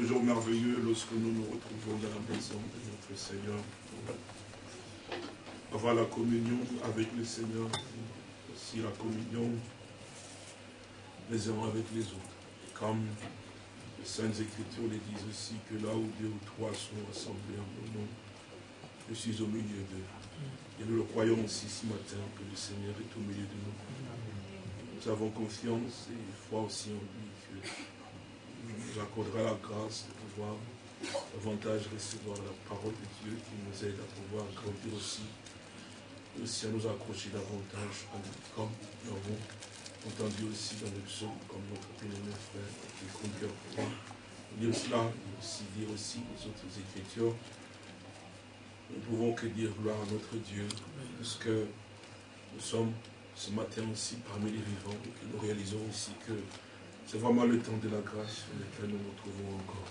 toujours merveilleux lorsque nous nous retrouvons dans la maison de notre Seigneur pour avoir la communion avec le Seigneur, aussi la communion les uns avec les autres. comme les Saintes Écritures les disent aussi, que là où deux ou trois sont rassemblés en mon nom, je suis au milieu d'eux. Et nous le croyons aussi ce matin que le Seigneur est au milieu de nous. Nous avons confiance et foi aussi en lui que nous accordera la grâce de pouvoir davantage recevoir la parole de Dieu qui nous aide à pouvoir grandir aussi, aussi à nous accrocher davantage comme nous avons entendu aussi dans le psaume, comme notre bien-aimé frère qui conduit pour moi. Dire cela, et aussi dire aussi les autres écritures. Nous ne pouvons que dire gloire à notre Dieu, parce que nous sommes ce matin aussi parmi les vivants, et que nous réalisons aussi que c'est vraiment le temps de la grâce dans lequel nous nous trouvons encore.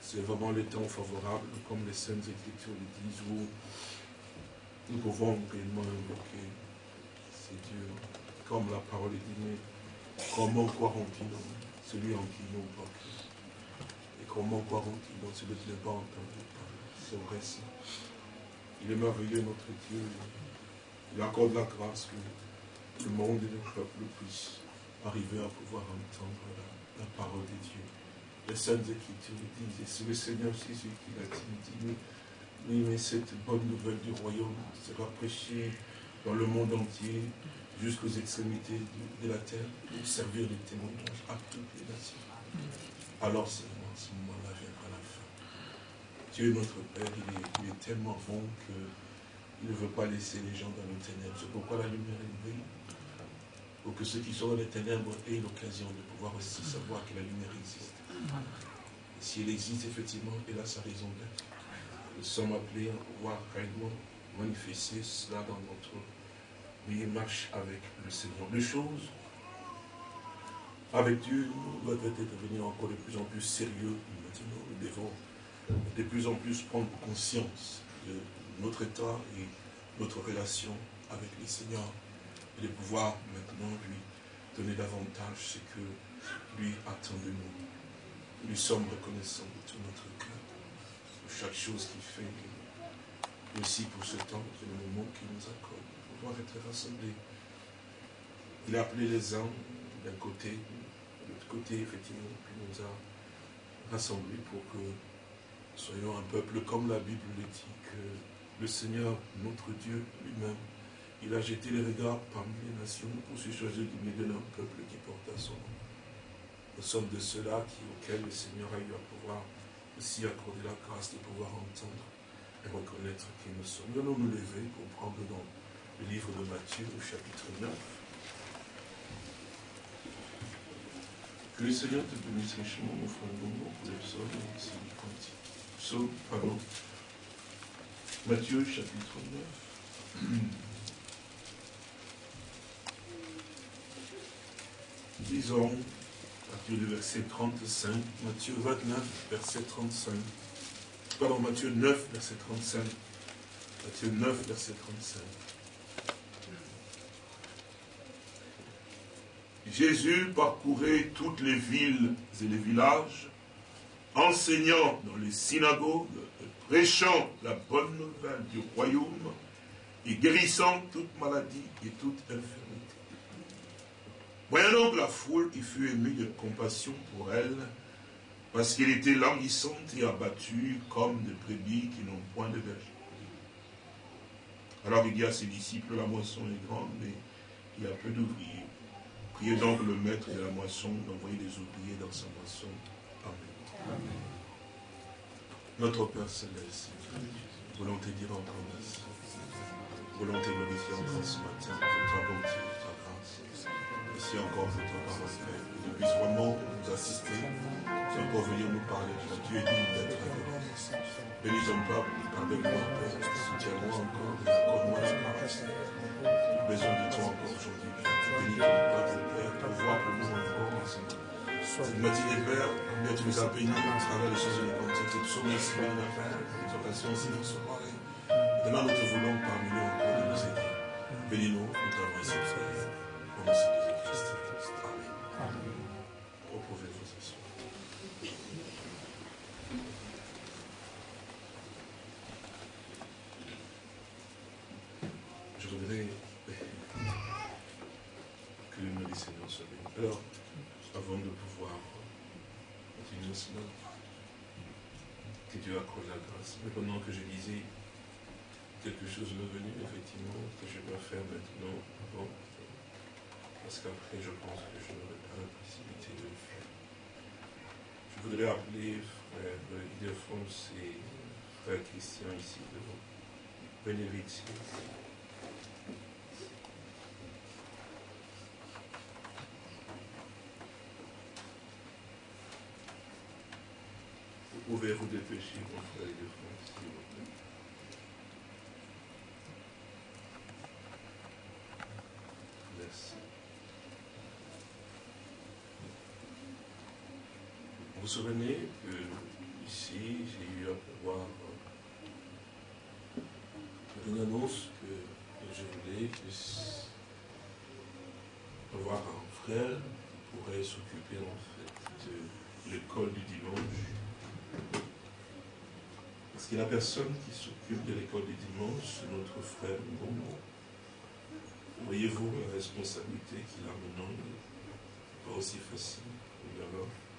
C'est vraiment le temps favorable, comme les Saintes Écritures le disent, où nous pouvons réellement invoquer ces dieux comme la parole est dit, mais comment croiront-ils celui en qui n'ont pas Et comment croiront-ils dans celui qui n'a pas entendu C'est vrai ça. Il est merveilleux notre Dieu. Il accorde la grâce que le monde et le peuple puissent arriver à pouvoir entendre la, parole de Dieu. Les saintes écritures disent, et c'est le Seigneur Jésus qui l'a dit, oui, mais cette bonne nouvelle du royaume sera prêchée dans le monde entier jusqu'aux extrémités de, la terre pour servir de témoignage à toutes les nations. Alors seulement ce moment-là viendra la fin. Dieu notre Père, il est, tellement bon qu'il ne veut pas laisser les gens dans les ténèbres. C'est pourquoi la lumière est brille. Pour que ceux qui sont dans les ténèbres aient l'occasion de pouvoir aussi savoir que la lumière existe. Et si elle existe, effectivement, elle a sa raison d'être. Nous sommes appelés à pouvoir réellement manifester cela dans notre mais marche avec le Seigneur. Les choses avec Dieu doivent être devenir encore de plus en plus sérieux. Maintenant, nous devons de plus en plus prendre conscience de notre état et notre relation avec le Seigneur et de pouvoir maintenant lui donner davantage ce que lui attend de nous. Nous sommes reconnaissants de tout notre cœur, pour chaque chose qu'il fait, aussi pour ce temps et le moment qu'il nous accorde être rassemblés. Il a appelé les uns d'un côté, de l'autre côté, effectivement, puis nous a rassemblés pour que soyons un peuple comme la Bible le dit, que le Seigneur, notre Dieu lui-même, il a jeté les regards parmi les nations pour se choisir du milieu d'un peuple qui porte à son nom. Nous sommes de ceux-là auxquels le Seigneur a eu à pouvoir aussi accorder la grâce de pouvoir entendre et reconnaître qui nous sommes. Nous allons nous lever pour prendre dans le livre de Matthieu au chapitre 9. Que le Seigneur te bénisse richement, mon frère pour les psaumes et les Psaume, pardon. Matthieu chapitre 9. Disons, à partir du verset 35, Matthieu 29, verset 35. Pardon, Matthieu 9, verset 35. Matthieu 9, verset 35. Jésus parcourait toutes les villes et les villages, enseignant dans les synagogues, prêchant la bonne nouvelle du royaume et guérissant toute maladie et toute infirmité. Voyant donc la foule, il fut ému de compassion pour elle, parce qu'elle était languissante et abattue comme des brebis qui n'ont point de berger. Alors il dit à ses disciples, la moisson est grande, mais il y a peu d'ouvriers. Priez donc le maître de la moisson d'envoyer des ouvriers dans sa moisson. Amen. Notre Père Céleste, voulons te dire encore merci. Voulons te glorifier encore ce matin ta bonté. Merci encore pour ton parole, Père. Que tu puisses vraiment nous assister. Tu encore venir nous parler. Tu es digne d'être avec nous. Bénis ton peuple, pardonne-moi, Père. Soutiens-moi encore et accorde-moi la grâce. J'ai besoin de toi encore aujourd'hui, Père. Bénis ton peuple voir pour nous encore Cette matinée, Père, combien tu nous as bénis à travers les choses de l'évangile. Tu sommes merci, Père, l'exhortation aussi dans ce soirée. Demain, nous te voulons parmi nous encore de nous aider. Bénis-nous, nous t'avons ici, Frère. Je voudrais que le nom du Seigneur. Alors, avant de pouvoir continuer cela, que Dieu accorde la grâce. Mais pendant que je disais quelque chose de venu, effectivement, que je dois faire maintenant, parce qu'après, je pense que je n'aurai pas la possibilité de le faire. Je voudrais appeler frère Ildefonse et frère Christian ici devant. Venez vite. Vous pouvez vous dépêcher, mon frère Ildefonse, s'il vous plaît. Merci. Vous souvenez que ici, j'ai eu à voir une annonce que je voulais avoir un frère qui pourrait s'occuper en fait de l'école du dimanche. Parce que la personne qui s'occupe de l'école du dimanche, c'est notre frère Bongo. Voyez-vous la responsabilité qu'il a maintenant pas aussi facile. Je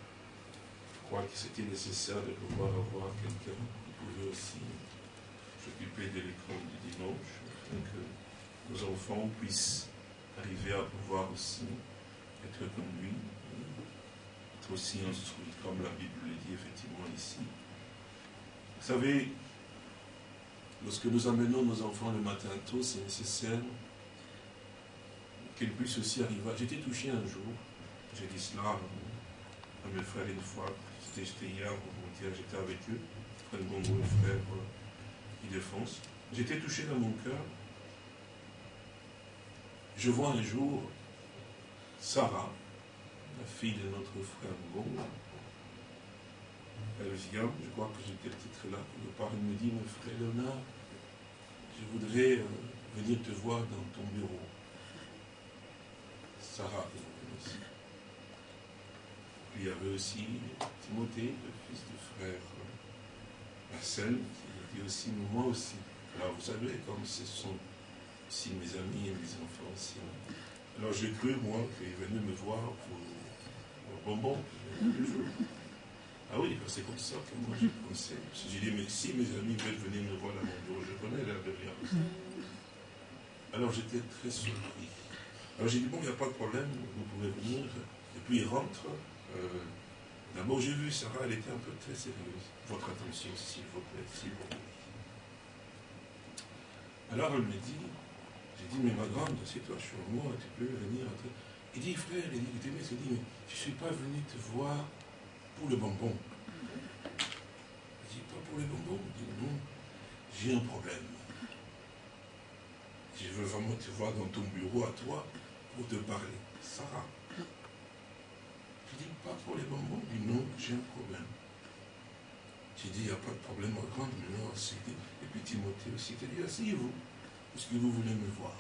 crois que c'était nécessaire de pouvoir avoir quelqu'un qui pouvait aussi s'occuper de l'école du dimanche, afin que nos enfants puissent arriver à pouvoir aussi être conduits, être aussi instruits, comme la Bible le dit effectivement ici. Vous savez, lorsque nous amenons nos enfants le matin tôt, c'est nécessaire qu'ils puissent aussi arriver. J'étais touché un jour, j'ai dit cela à mes frères une fois, c'était hier, j'étais avec eux, frère Bongo et frère défense. J'étais touché dans mon cœur. Je vois un jour Sarah, la fille de notre frère Bongo, elle vient, je crois que j'étais peut-être là, quelque part, elle me dit, mon frère Léonard, je voudrais euh, venir te voir dans ton bureau. Sarah aussi. Il y avait aussi Timothée, le fils du frère euh, Marcel, qui était aussi moi aussi. Alors vous savez, comme ce sont aussi mes amis et mes enfants aussi. Alors j'ai cru, moi, qu'ils venaient me voir pour, pour bonbon. Ah oui, c'est comme ça que moi j'ai pensé. J'ai dit, mais si mes amis veulent venir me voir dans mon bureau, je connais l'air de rien. Alors j'étais très surpris. Alors j'ai dit, bon, il n'y a pas de problème, vous pouvez venir. Et puis il rentre. Euh, D'abord, j'ai vu Sarah, elle était un peu très sérieuse. Votre attention, s'il vous plaît, s'il vous plaît. Alors elle me dit, j'ai dit, mais ma grande, c'est toi, je suis moi, tu peux venir. Il dit, frère, il dit, il dit, mais je ne suis pas venu te voir pour le bonbon. Je dis, pas pour le bonbon. Il dit, non, j'ai un problème. Je veux vraiment te voir dans ton bureau à toi pour te parler. Sarah. Je dis, pas pour les bonbons. Il dit, non, j'ai un problème. J'ai dit, il n'y a pas de problème, ma grande, mais non, Et puis Timothée aussi, il dit, asseyez-vous, parce que vous voulez me voir.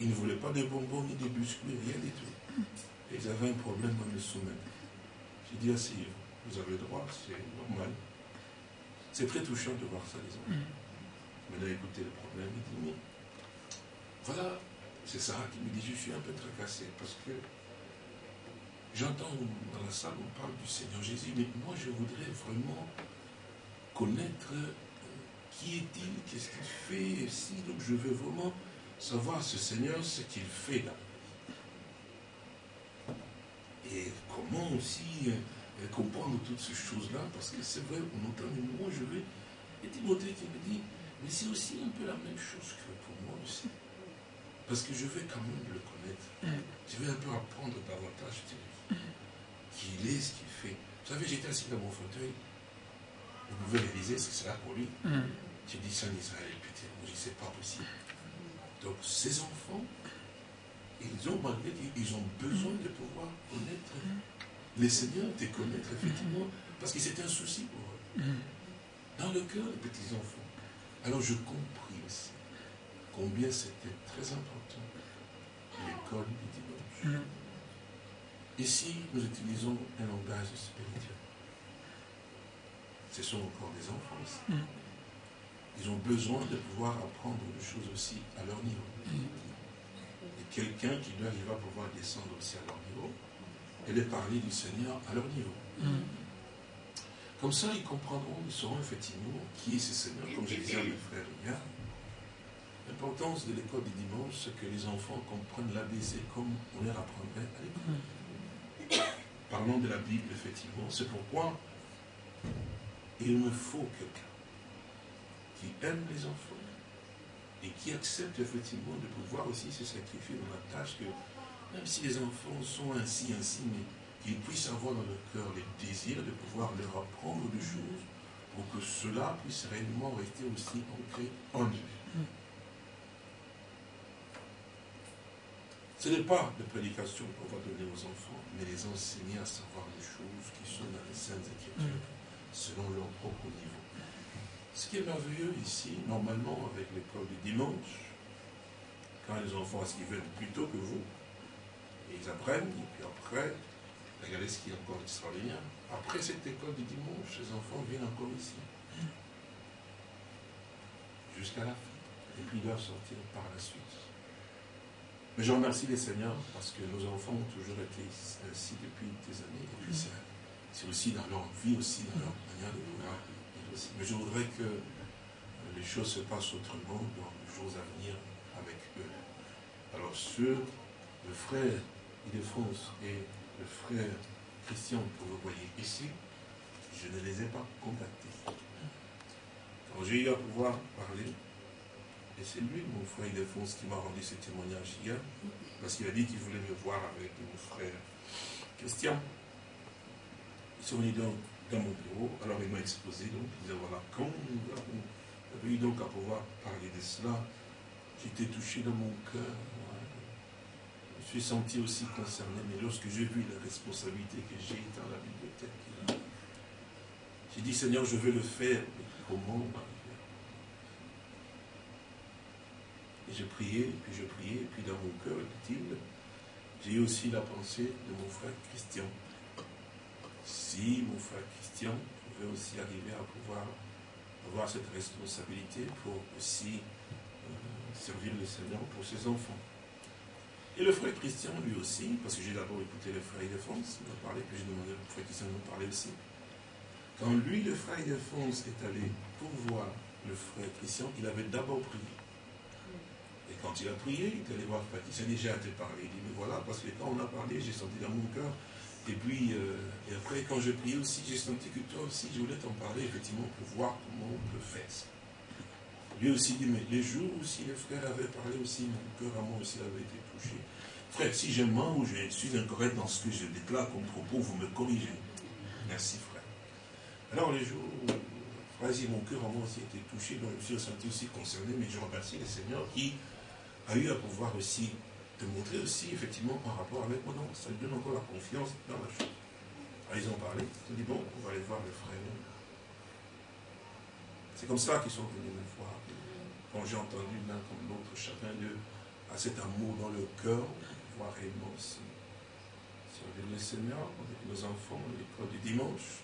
Il ne voulait pas de bonbons ni de biscuits, rien du tout. Et ils avaient un problème à me soumettre. J'ai dit, asseyez-vous, vous avez le droit, c'est normal. C'est très touchant de voir ça, les enfants. Mais là, écoutez le problème, il dit, mais voilà, c'est ça qui me dit, je suis un peu tracassé, parce que j'entends dans la salle, on parle du Seigneur Jésus, mais moi, je voudrais vraiment connaître euh, qui est-il, qu'est-ce qu'il fait, et si, donc je veux vraiment savoir ce Seigneur, ce qu'il fait là. Et comment aussi euh, comprendre toutes ces choses-là, parce que c'est vrai, on entend, mais moi je vais. Et Timothée qui me dit, mais c'est aussi un peu la même chose que pour moi aussi. Parce que je vais quand même le connaître. Mm. Je vais un peu apprendre davantage de lui. Qui il est, ce qu'il fait. Vous savez, j'étais assis dans mon fauteuil. Vous pouvez réaliser ce que c'est là pour lui. Mm. J'ai dit, Saint Israël, putain, je dis, c'est pas possible. Donc, ces enfants, ils ont, malgré ils ont besoin de pouvoir connaître les seigneurs, de connaître effectivement, parce que c'était un souci pour eux. Dans le cœur des petits-enfants. Alors je compris aussi combien c'était très important l'école du dimanche. Ici, nous utilisons un langage spirituel. Ce sont encore des enfants aussi. Ils ont besoin de pouvoir apprendre des choses aussi à leur niveau quelqu'un qui doit arriver à pouvoir descendre aussi à leur niveau et de parler du Seigneur à leur niveau. Mm. Comme ça, ils comprendront, ils sauront effectivement qui est ce Seigneur, comme je disais à mes frères hier. L'importance de l'école du dimanche, c'est que les enfants comprennent l'ABC comme on leur apprendrait à l'école. Parlons de la Bible, effectivement. C'est pourquoi il me faut quelqu'un qui aime les enfants et qui accepte effectivement de pouvoir aussi se sacrifier dans la tâche que, même si les enfants sont ainsi, ainsi, mais qu'ils puissent avoir dans leur cœur le désir de pouvoir leur apprendre des choses pour que cela puisse réellement rester aussi ancré en eux. Ce n'est pas de prédication qu'on va donner aux enfants, mais les enseigner à savoir les choses qui sont dans les Saintes Écritures, selon leur propre niveau. Ce qui est merveilleux ici, normalement, avec l'école du dimanche, quand les enfants, ce qu'ils viennent plus tôt que vous, et ils apprennent, et puis après, Regardez ce qui est encore extraordinaire. Après cette école du dimanche, les enfants viennent encore ici. Jusqu'à la fin. Et puis ils doivent sortir par la suite. Mais je remercie les seigneurs parce que nos enfants ont toujours été ici depuis des années. Et puis c'est aussi dans leur vie, aussi dans leur manière de vouloir. Mais je voudrais que les choses se passent autrement dans les jours à venir avec eux. Alors sur le frère Ildefonse et le frère Christian que vous voyez ici, je ne les ai pas contactés. Quand j'ai eu à pouvoir parler, et c'est lui, mon frère Ildefonse, qui m'a rendu ce témoignage hier, parce qu'il a dit qu'il voulait me voir avec mon frère Christian. Ils sont venus donc dans mon bureau, alors il m'a exposé, donc il disait voilà, quand j'avais eu donc à pouvoir parler de cela, j'étais touché dans mon cœur, je suis senti aussi concerné, mais lorsque j'ai vu la responsabilité que j'ai dans la bibliothèque, j'ai dit, Seigneur, je veux le faire, mais comment Et je priais, puis je priais, puis dans mon cœur, j'ai eu aussi la pensée de mon frère Christian. Si mon frère Christian pouvait aussi arriver à pouvoir avoir cette responsabilité pour aussi euh, servir le Seigneur pour ses enfants. Et le frère Christian, lui aussi, parce que j'ai d'abord écouté le frère Ildefonse, il m'a parlé, puis j'ai demandé au frère Christian de me parler aussi. Quand lui, le frère Ildefonse, est allé pour voir le frère Christian, il avait d'abord prié. Quand il a prié, il est allé voir Christian, déjà te parler. Il dit, mais voilà, parce que quand on a parlé, j'ai senti dans mon cœur. Et puis, euh, et après, quand je priais aussi, j'ai senti que toi aussi, je voulais t'en parler, effectivement, pour voir comment on peut faire ça. Lui aussi dit, mais les jours où si les frères avaient parlé aussi, mon cœur à moi aussi avait été touché. Frère, si je mens ou je suis incorrect dans ce que je déclare comme propos, vous me corrigez. Merci, frère. Alors, les jours où, frère, mon cœur à moi aussi été touché, donc je me suis senti aussi concerné, mais je remercie le Seigneur qui a eu à pouvoir aussi te montrer aussi, effectivement, par rapport avec moi. Non, ça lui donne encore la confiance dans la chose. Alors, ils ont parlé, ils ont dit, bon, on va aller voir le frère. C'est comme ça qu'ils sont venus me voir. Quand j'ai entendu l'un comme l'autre, chacun d'eux a cet amour dans le cœur, voir réellement aussi servir le Seigneur avec nos enfants l'école du dimanche.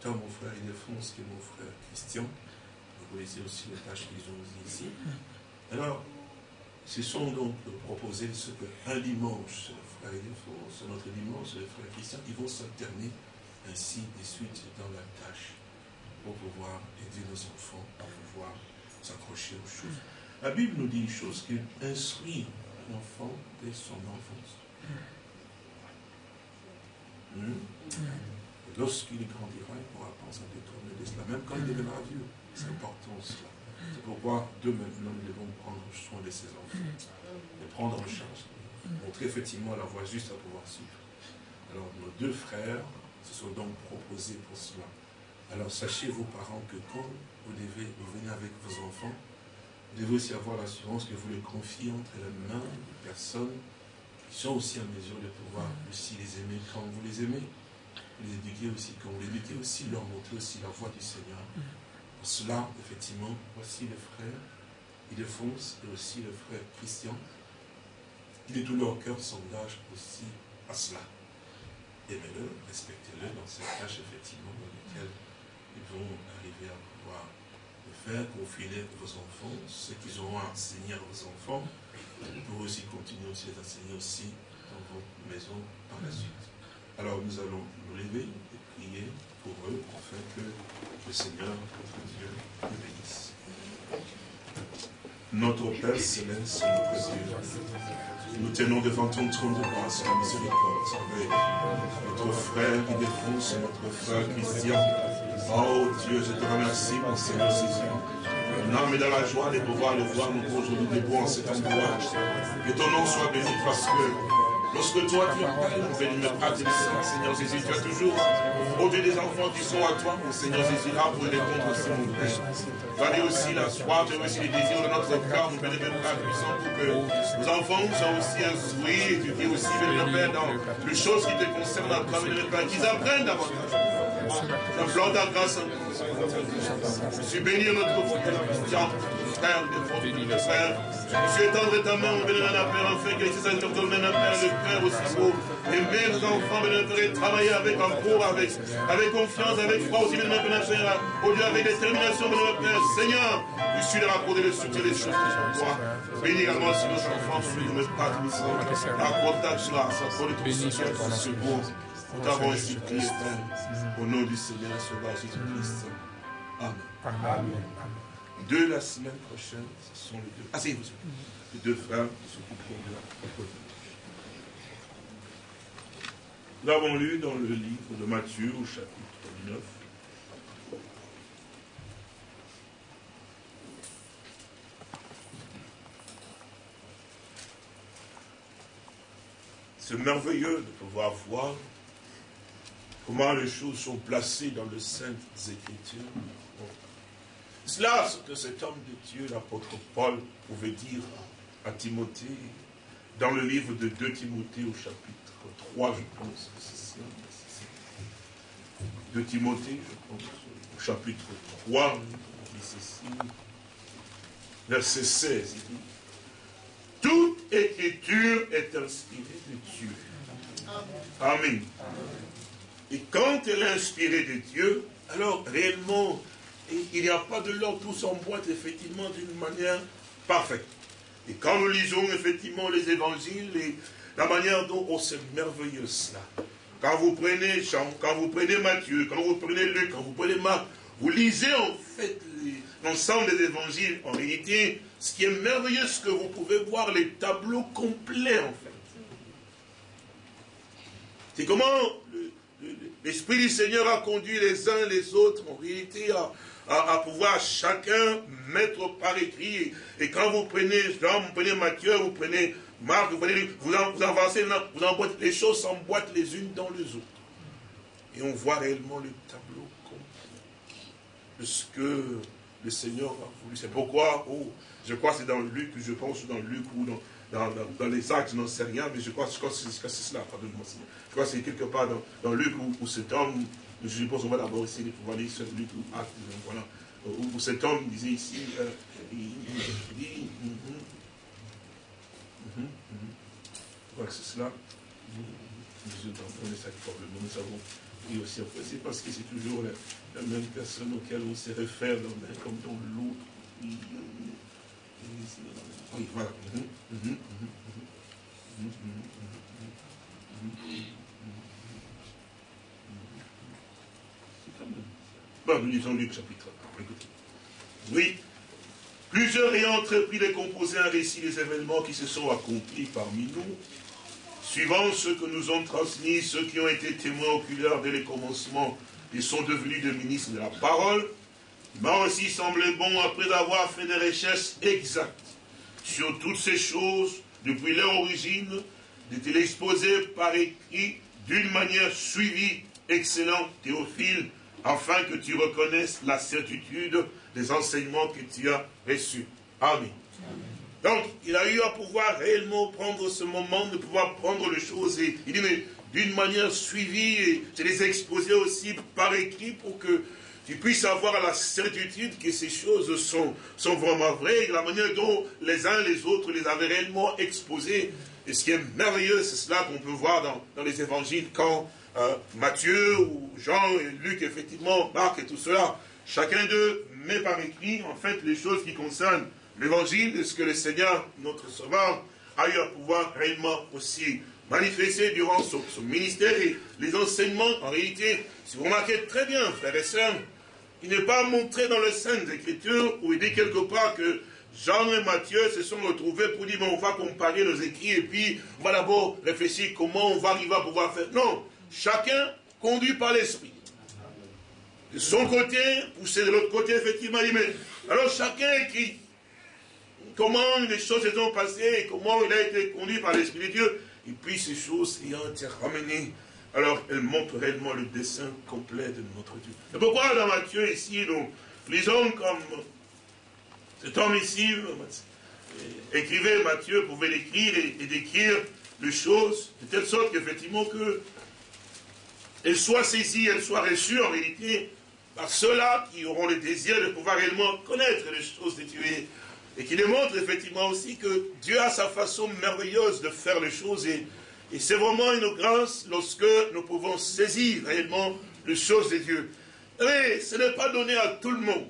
Tant mon frère Ildefonse que mon frère Christian. Vous voyez aussi les tâches qu'ils ont ici. Alors, ce sont donc proposés ce qu'un dimanche, frère Ildefonse, notre dimanche, le frère Christian, ils vont s'alterner ainsi de suite dans la tâche pour pouvoir aider nos enfants à pouvoir s'accrocher aux choses. La Bible nous dit une chose qui instruit un enfant dès son enfance. Hmm? Lorsqu'il grandira, il pourra penser à détourner de cela, même quand il deviendra vieux. C'est important cela. C'est pourquoi de maintenant nous devons prendre soin de ces enfants, de prendre en charge, montrer effectivement la voie juste à pouvoir suivre. Alors nos deux frères se sont donc proposés pour cela. Alors sachez vos parents que quand vous devez avec vos enfants, vous devez aussi avoir l'assurance que vous les confiez entre les mains de personnes qui sont aussi en mesure de pouvoir aussi les aimer quand vous les aimez. Les éduquer aussi quand vous les éduquez aussi, leur montrer aussi la voie du Seigneur. Cela, effectivement, voici les frères Ildefonse et aussi le frère Christian, qui de tout leur cœur s'engagent aussi à cela. Aimez-le, respectez-le dans cette tâche, effectivement, dans laquelle ils vont arriver à pouvoir de faire, confier vos enfants, ce qu'ils auront à enseigner à vos enfants, pour aussi continuer aussi à enseigner aussi dans vos maisons par la suite. Alors nous allons nous lever et prier pour eux, afin que le Seigneur, les Notre Père Céleste, notre Dieu, nous tenons devant ton trône de grâce la miséricorde notre frère qui défonce notre frère Christian. Oh Dieu, je te remercie, mon Seigneur Jésus. Mon âme est dans la joie de pouvoir le voir nous aujourd'hui debout en cet endroit. Que ton nom soit béni parce que Lorsque toi tu appelles, mon béni, Seigneur Jésus, tu as toujours, au-delà des enfants qui sont à toi, mon Seigneur Jésus, là pour répondre aussi, mon Père. Tu aussi la soif, as aussi les désirs de notre cœur, mon béni, Père puissant, pour que nos enfants soient aussi instruits, et tu dis aussi, béni, Père, dans les choses qui te concernent à toi, béni, Père, qu'ils apprennent davantage. J'implore ta grâce. Je suis béni notre frère, frère, des frères, je étendre ta main, bénévole Père, afin que donnent un Père, le cœur aussi beau. Aimer nos enfants, bénévole Père, travailler avec amour, avec, avec confiance, avec foi aussi, Père, Seigneur. Au Dieu, avec détermination, bénévole Père, Seigneur, je suis de rapporter le soutien des choses que je toi. Bénis également si nos enfants sont nous me pas Accorde ta grâce, accorde soutien, ton secours. Nous t'avons ainsi prié, Père, au nom du Seigneur, Sauveur Jésus-Christ. Amen. Amen de la semaine prochaine, ce sont les deux. Ah, c'est vous, les deux frères qui s'occuperont de la Nous avons lu dans le livre de Matthieu au chapitre 9. C'est merveilleux de pouvoir voir comment les choses sont placées dans le Saintes Écritures cela, ce que cet homme de Dieu, l'apôtre Paul, pouvait dire à Timothée, dans le livre de 2 Timothée au chapitre 3, je pense. 2 Timothée, je pense, au chapitre 3, il dit ceci, verset 16, il dit, toute écriture est inspirée de Dieu. Amen. Et quand elle est inspirée de Dieu, alors réellement, il n'y a pas de l'ordre, tout s'emboîte effectivement d'une manière parfaite. Et quand nous lisons effectivement les évangiles, la manière dont on c'est merveilleux cela. Quand vous prenez quand vous prenez Matthieu, quand vous prenez Luc, quand vous prenez Marc, vous lisez en fait l'ensemble des évangiles. En réalité, ce qui est merveilleux, c'est que vous pouvez voir les tableaux complets en fait. C'est comment l'Esprit du Seigneur a conduit les uns les autres en réalité à, à, pouvoir chacun mettre par écrit. Et quand vous prenez Jean, vous prenez Matthieu, vous prenez Marc, vous, prenez, vous, avancez, vous emboîtez, les choses s'emboîtent les unes dans les autres. Et on voit réellement le tableau complet de ce que le Seigneur a voulu. C'est pourquoi, oh, je crois que c'est dans Luc, je pense dans Luc ou dans, dans, dans, les actes, je n'en sais rien, mais je crois, que c'est cela, pardonne-moi. Je crois que c'est quelque part dans, dans Luc où, où cet homme je suppose qu'on va d'abord essayer de pouvoir lire celui qui acte, voilà, où cet homme disait ici, euh, il, dit, mm -hmm, mm c'est cela, nous entendons ça probablement, nous savons, aussi c'est parce que c'est toujours la, même personne auquel on se réfère comme dans l'autre. Oui, voilà. Mm -hmm, mm -hmm, Bon, nous lisons Luc chapitre 1. Écoutez. Oui. Plusieurs ayant entrepris de composer un récit des événements qui se sont accomplis parmi nous, suivant ce que nous ont transmis ceux qui ont été témoins oculaires dès les commencements et sont devenus des ministres de la parole, m'a aussi semblé bon, après avoir fait des recherches exactes sur toutes ces choses, depuis leur origine, de l'exposer par écrit d'une manière suivie, excellent Théophile, afin que tu reconnaisses la certitude des enseignements que tu as reçus. Amen. Donc, il a eu à pouvoir réellement prendre ce moment, de pouvoir prendre les choses, et il dit, mais d'une manière suivie, et je les exposer aussi par écrit pour que tu puisses avoir la certitude que ces choses sont, vraiment vraies, et la manière dont les uns les autres les avaient réellement exposées. Et ce qui est merveilleux, c'est cela qu'on peut voir dans les évangiles quand euh, Matthieu ou Jean et Luc, effectivement, Marc et tout cela, chacun d'eux met par écrit, en fait, les choses qui concernent l'évangile et ce que le Seigneur, notre Sauveur, a eu à pouvoir réellement aussi manifester durant son, ministère et les enseignements, en réalité, si vous remarquez très bien, frères et sœurs, il n'est pas montré dans les Saintes Écritures où il dit quelque part que Jean et Matthieu se sont retrouvés pour dire, mais on va comparer nos écrits et puis on va d'abord réfléchir comment on va arriver à pouvoir faire. Non, chacun conduit par l'Esprit. De son côté, poussé de l'autre côté, effectivement, il dit, mais alors chacun écrit comment les choses se sont passées et comment il a été conduit par l'Esprit de Dieu. Et puis ces choses ayant été ramenées, alors elles montrent réellement le dessin complet de notre Dieu. C'est pourquoi dans Matthieu, ici, nous lisons comme cet homme ici, écrivait Matthieu, pouvait l'écrire et, décrire les choses, de telle sorte qu'effectivement que elles soient saisies, elles soient reçues en réalité par ceux-là qui auront le désir de pouvoir réellement connaître les choses de Dieu et qui démontre effectivement aussi que Dieu a sa façon merveilleuse de faire les choses et, c'est vraiment une grâce lorsque nous pouvons saisir réellement les choses de Dieu. Mais ce n'est pas donné à tout le monde.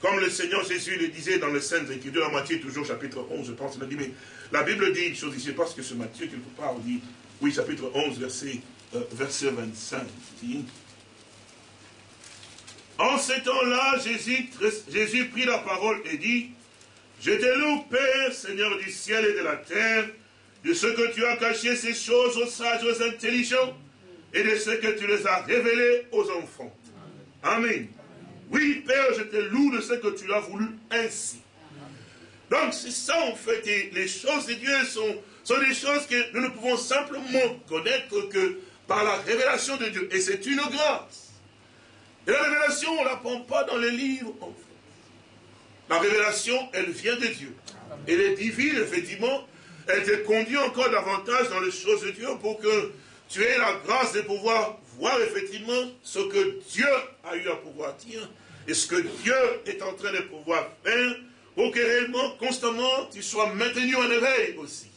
Comme le Seigneur Jésus le disait dans le Saintes Écritures, dans Matthieu, toujours chapitre 11, je pense, il a dit, mais la Bible dit une chose ici, parce que ce Matthieu, quelque part, dit, oui, chapitre 11, verset, verset 25, dit, en ce temps-là, Jésus, Jésus prit la parole et dit, Je te loue, Père, Seigneur du ciel et de la terre, de ce que tu as caché ces choses aux sages, aux intelligents, et de ce que tu les as révélées aux enfants. Amen. Oui, Père, je te loue de ce que tu as voulu ainsi. Donc, c'est ça, en fait, et les choses de Dieu sont, sont des choses que nous ne pouvons simplement connaître que par la révélation de Dieu. Et c'est une grâce. Et la révélation, on ne la prend pas dans les livres. La révélation, elle vient de Dieu. Elle est divine, effectivement. Elle te conduit encore davantage dans les choses de Dieu pour que tu aies la grâce de pouvoir voir effectivement ce que Dieu a eu à pouvoir dire et ce que Dieu est en train de pouvoir faire pour que réellement, constamment, tu sois maintenu en éveil aussi.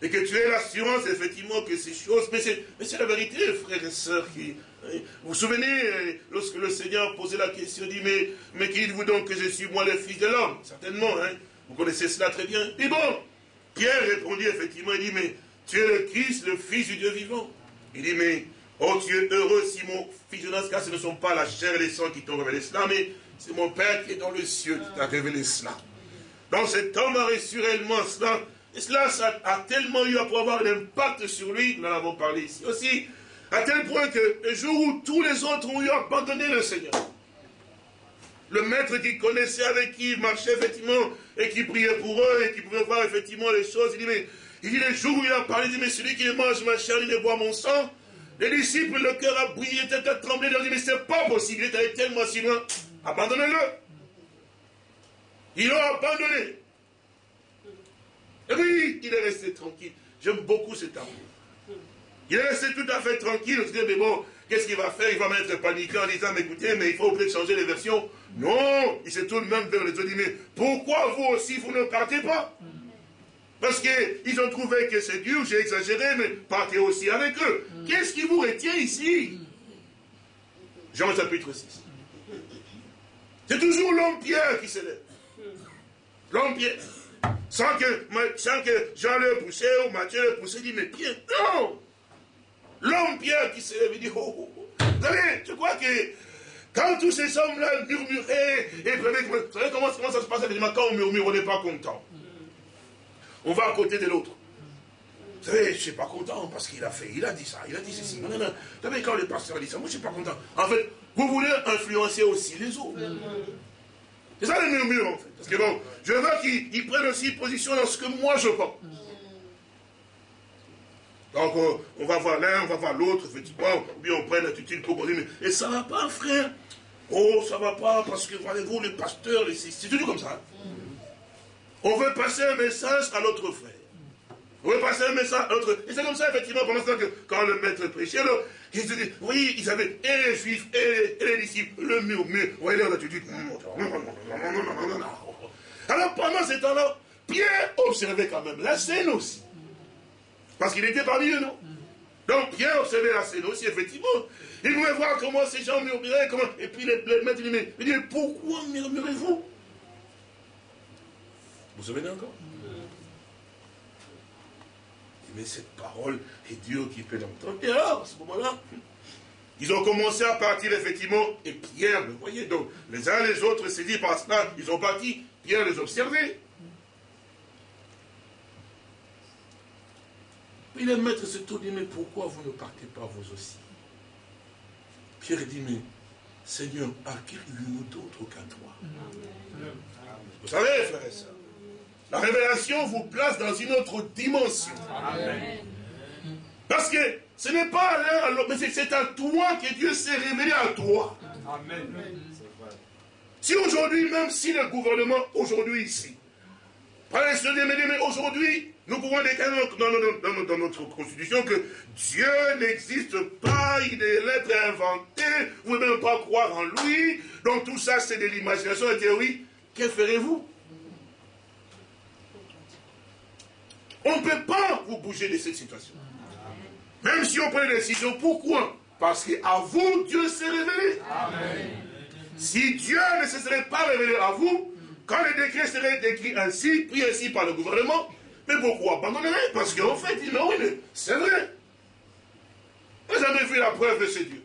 Et que tu aies l'assurance, effectivement, que ces choses... Mais c'est la vérité, frères et sœurs, qui, vous vous souvenez, euh, lorsque le Seigneur posait la question, il dit, mais, mais qui dites-vous donc que je suis moi le Fils de l'homme? Certainement, hein vous connaissez cela très bien. Et bon, Pierre répondit effectivement, il dit, mais tu es le Christ, le Fils du Dieu vivant. Il dit, mais, oh tu es heureux Simon, fils de cas, ce ne sont pas la chair et les sangs qui t'ont révélé cela, mais c'est mon Père qui est dans le ciel qui t'a révélé cela. Donc cet homme a reçu réellement cela, et cela a tellement eu à pouvoir avoir un impact sur lui, nous en avons parlé ici aussi, à tel point que le jour où tous les autres ont eu abandonné le Seigneur, le maître qui connaissait, avec qui marchait effectivement, et qui priait pour eux, et qui pouvait voir effectivement les choses, il dit, mais il dit, le jour où il a parlé, il dit, mais celui qui mange ma chair, il boit mon sang, les disciples, le cœur a brillé, tête tremblé, ils ont dit, mais c'est pas possible, il est allé tellement si loin, abandonnez-le. Ils l'ont abandonné. Et puis, il est resté tranquille. J'aime beaucoup cet amour. Il est resté tout à fait tranquille, il se dit, mais bon, qu'est-ce qu'il va faire? Il va mettre paniqué en disant, mais écoutez, mais il faut peut-être changer les versions. Non, il se tourne même vers les autres, il dit, mais pourquoi vous aussi, vous ne partez pas? Parce qu'ils ont trouvé que c'est dur, j'ai exagéré, mais partez aussi avec eux. Qu'est-ce qui vous retient ici? Jean chapitre 6. C'est toujours l'homme qui se lève. L'homme. Sans que, sans que Jean le poussé ou Matthieu le poussé, dit, mais Pierre, non L'homme Pierre qui s'est lève dit, oh, oh, oh. Vous savez, je crois que quand tous ces hommes-là murmuraient, et vous savez comment, ça se passe quand on murmure, on n'est pas content. On va à côté de l'autre. Vous savez, je ne suis pas content parce qu'il a fait, il a dit ça, il a dit ceci. Non, non, non. Vous savez, quand le pasteur dit ça, moi je ne suis pas content. En fait, vous voulez influencer aussi les autres. C'est ça le murmure en fait. Parce que bon, je veux qu'ils prennent aussi position dans ce que moi je pense. Donc on, va voir l'un, on va voir l'autre, effectivement, ou bien on prend l'attitude pour dire, mais et ça va pas, frère? Oh, ça va pas, parce que voyez-vous, le pasteur, c'est toujours comme ça. On veut passer un message à l'autre frère. On veut passer un message l'autre. Et c'est comme ça, effectivement, pendant ce temps que quand le maître prêchait, alors, il se dit, oui, ils avaient et les juifs et les, disciples, le murmure. Vous voyez l'attitude. Alors pendant ce temps-là, Pierre observait quand même la scène aussi. Parce qu'il était parmi eux, non? Donc Pierre observait la scène aussi, effectivement. Il voulait voir comment ces gens murmuraient, comment... et puis le, maître lui dit, mais, pourquoi murmurez-vous? Vous vous souvenez encore? Mais cette parole est Dieu qui peut l'entendre. Et alors, à ce moment-là, ils ont commencé à partir, effectivement, et Pierre, vous voyez, donc, les uns les autres s'est dit par cela, ils ont parti, Pierre les observait. Puis le maître se tourne dit, mais pourquoi vous ne partez pas vous aussi? Pierre dit, mais Seigneur, à qui nous d'autre qu'à toi Vous savez, frères et sœurs, la révélation vous place dans une autre dimension. Parce que ce n'est pas à l'un mais c'est à toi que Dieu s'est révélé à toi. Amen. Si aujourd'hui, même si le gouvernement, aujourd'hui ici, mais aujourd'hui, nous pouvons déclarer dans, notre constitution que Dieu n'existe pas, il est l'être inventé, vous ne pouvez même pas croire en lui, donc tout ça c'est de l'imagination, la théorie. Que ferez-vous? On ne peut pas vous bouger de cette situation. Même si on prend une décision, pourquoi? Parce qu'à vous, Dieu s'est révélé. Si Dieu ne se serait pas révélé à vous, quand le décret serait écrit ainsi, pris ainsi par le gouvernement, mais beaucoup abandonneraient, parce qu'en fait, ils disent, oui, c'est vrai. Vous avez vu la preuve de ce Dieu.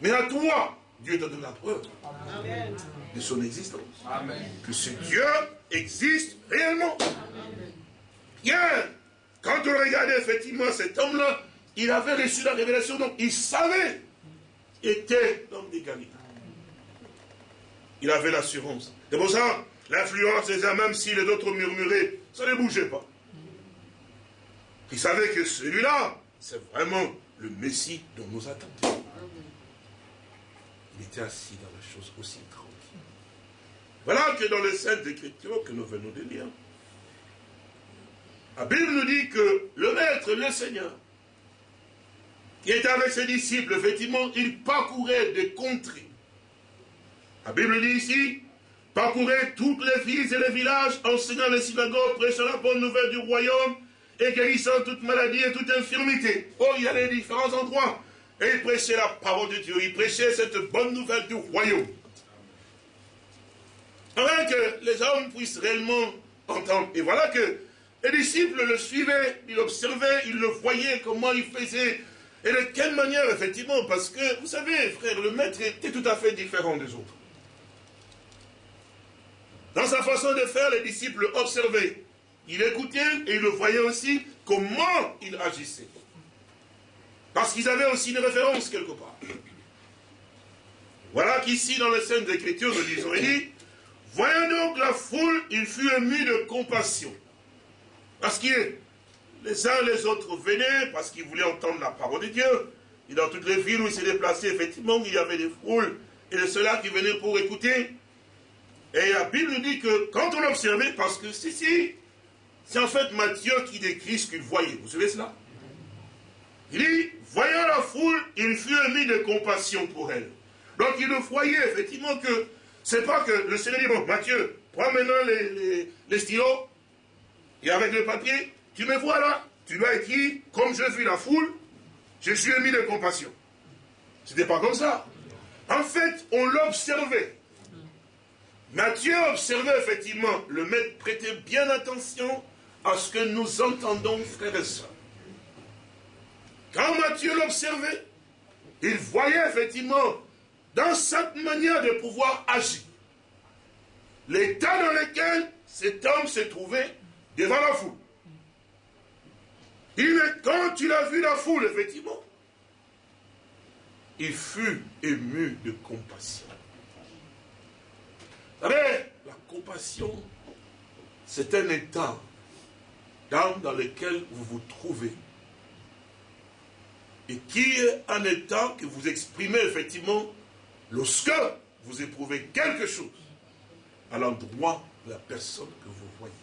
Mais à toi, Dieu t'a donné la preuve de son existence. Que ce Dieu existe réellement. Bien, quand on regardait effectivement cet homme-là, il avait reçu la révélation, donc il savait, était l'homme des Galiléens. Il avait l'assurance. C'est pour ça, l'influence des hommes, même si les autres murmuraient, ça ne bougeait pas. Il savait que celui-là, c'est vraiment le Messie dont nous attendions. Il était assis dans la chose aussi. Voilà que dans les Saintes Écritures que nous venons de lire, la Bible nous dit que le Maître, le Seigneur, qui était avec ses disciples, effectivement, il parcourait des contrées la Bible dit ici, parcourez toutes les villes et les villages, enseignant les synagogues, prêchant la bonne nouvelle du royaume et guérissant toute maladie et toute infirmité. Oh, il y a les différents endroits. Et il prêchait la parole de Dieu, il prêchait cette bonne nouvelle du royaume. Afin que les hommes puissent réellement entendre. Et voilà que les disciples le suivaient, ils l'observaient, ils le voyaient, comment il faisait, et de quelle manière, effectivement, parce que, vous savez, frère, le maître était tout à fait différent des autres. Dans sa façon de faire, les disciples observaient. Il écoutait et il le voyait aussi comment il agissait. Parce qu'ils avaient aussi une référence quelque part. Voilà qu'ici, dans les scènes d'écriture, nous disons, il dit, voyant donc la foule, il fut ému de compassion. Parce que les uns les autres venaient, parce qu'ils voulaient entendre la parole de Dieu. Et dans toutes les villes où il s'est déplacé, effectivement, il y avait des foules, et de ceux-là qui venaient pour écouter. Et la Bible dit que quand on observait, parce que si, si, c'est en fait Matthieu qui décrit ce qu'il voyait. Vous savez cela? Il dit, voyant la foule, il fut émis de compassion pour elle. Donc il le voyait effectivement que, c'est pas que le Seigneur dit, bon, Matthieu, prends maintenant les, les, stylos, et avec le papier, tu me vois là, tu dois écrire, comme je vis la foule, je suis émis de compassion. C'était pas comme ça. En fait, on l'observait. Matthieu observait effectivement, le maître prêtait bien attention à ce que nous entendons, frères et sœurs. Quand Matthieu l'observait, il voyait effectivement dans cette manière de pouvoir agir, l'état dans lequel cet homme se trouvait devant la foule. Il est quand il a vu la foule, effectivement, il fut ému de compassion. Savez, la compassion, c'est un état d'âme dans lequel vous vous trouvez. Et qui est un état que vous exprimez effectivement lorsque vous éprouvez quelque chose à l'endroit de la personne que vous voyez.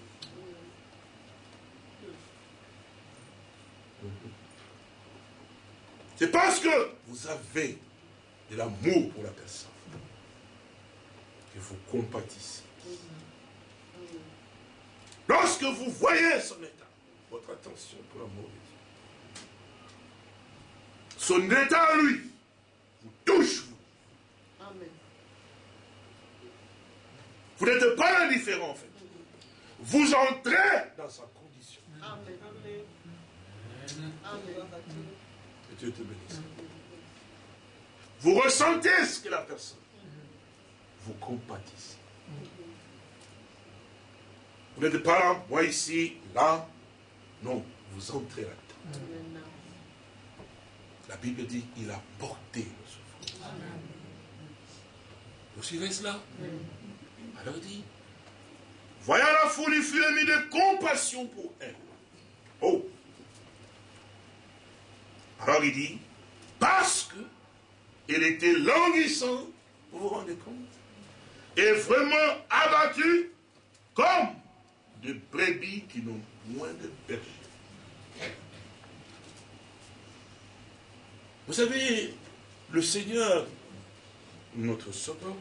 C'est parce que vous avez de l'amour pour la personne que vous compatissez. Lorsque vous voyez son état, votre attention pour l'amour de Dieu. Son état lui vous touche, vous. Amen. Vous n'êtes pas indifférent, en fait. Vous entrez dans sa condition. Amen. Amen. Que Dieu te bénisse. Vous ressentez ce que la personne. Vous compatissez. Vous n'êtes pas là, moi ici, là. Non, vous entrez là-dedans. La Bible dit, il a porté nos souffrances. Vous suivez cela? Alors il dit, Voyant la foule, il fut ému de compassion pour elle. Oh Alors il dit, parce que elle était languissante, vous vous rendez compte? Et vraiment abattue comme de brebis qui n'ont point de berger. vous savez, le Seigneur, notre Sauveur,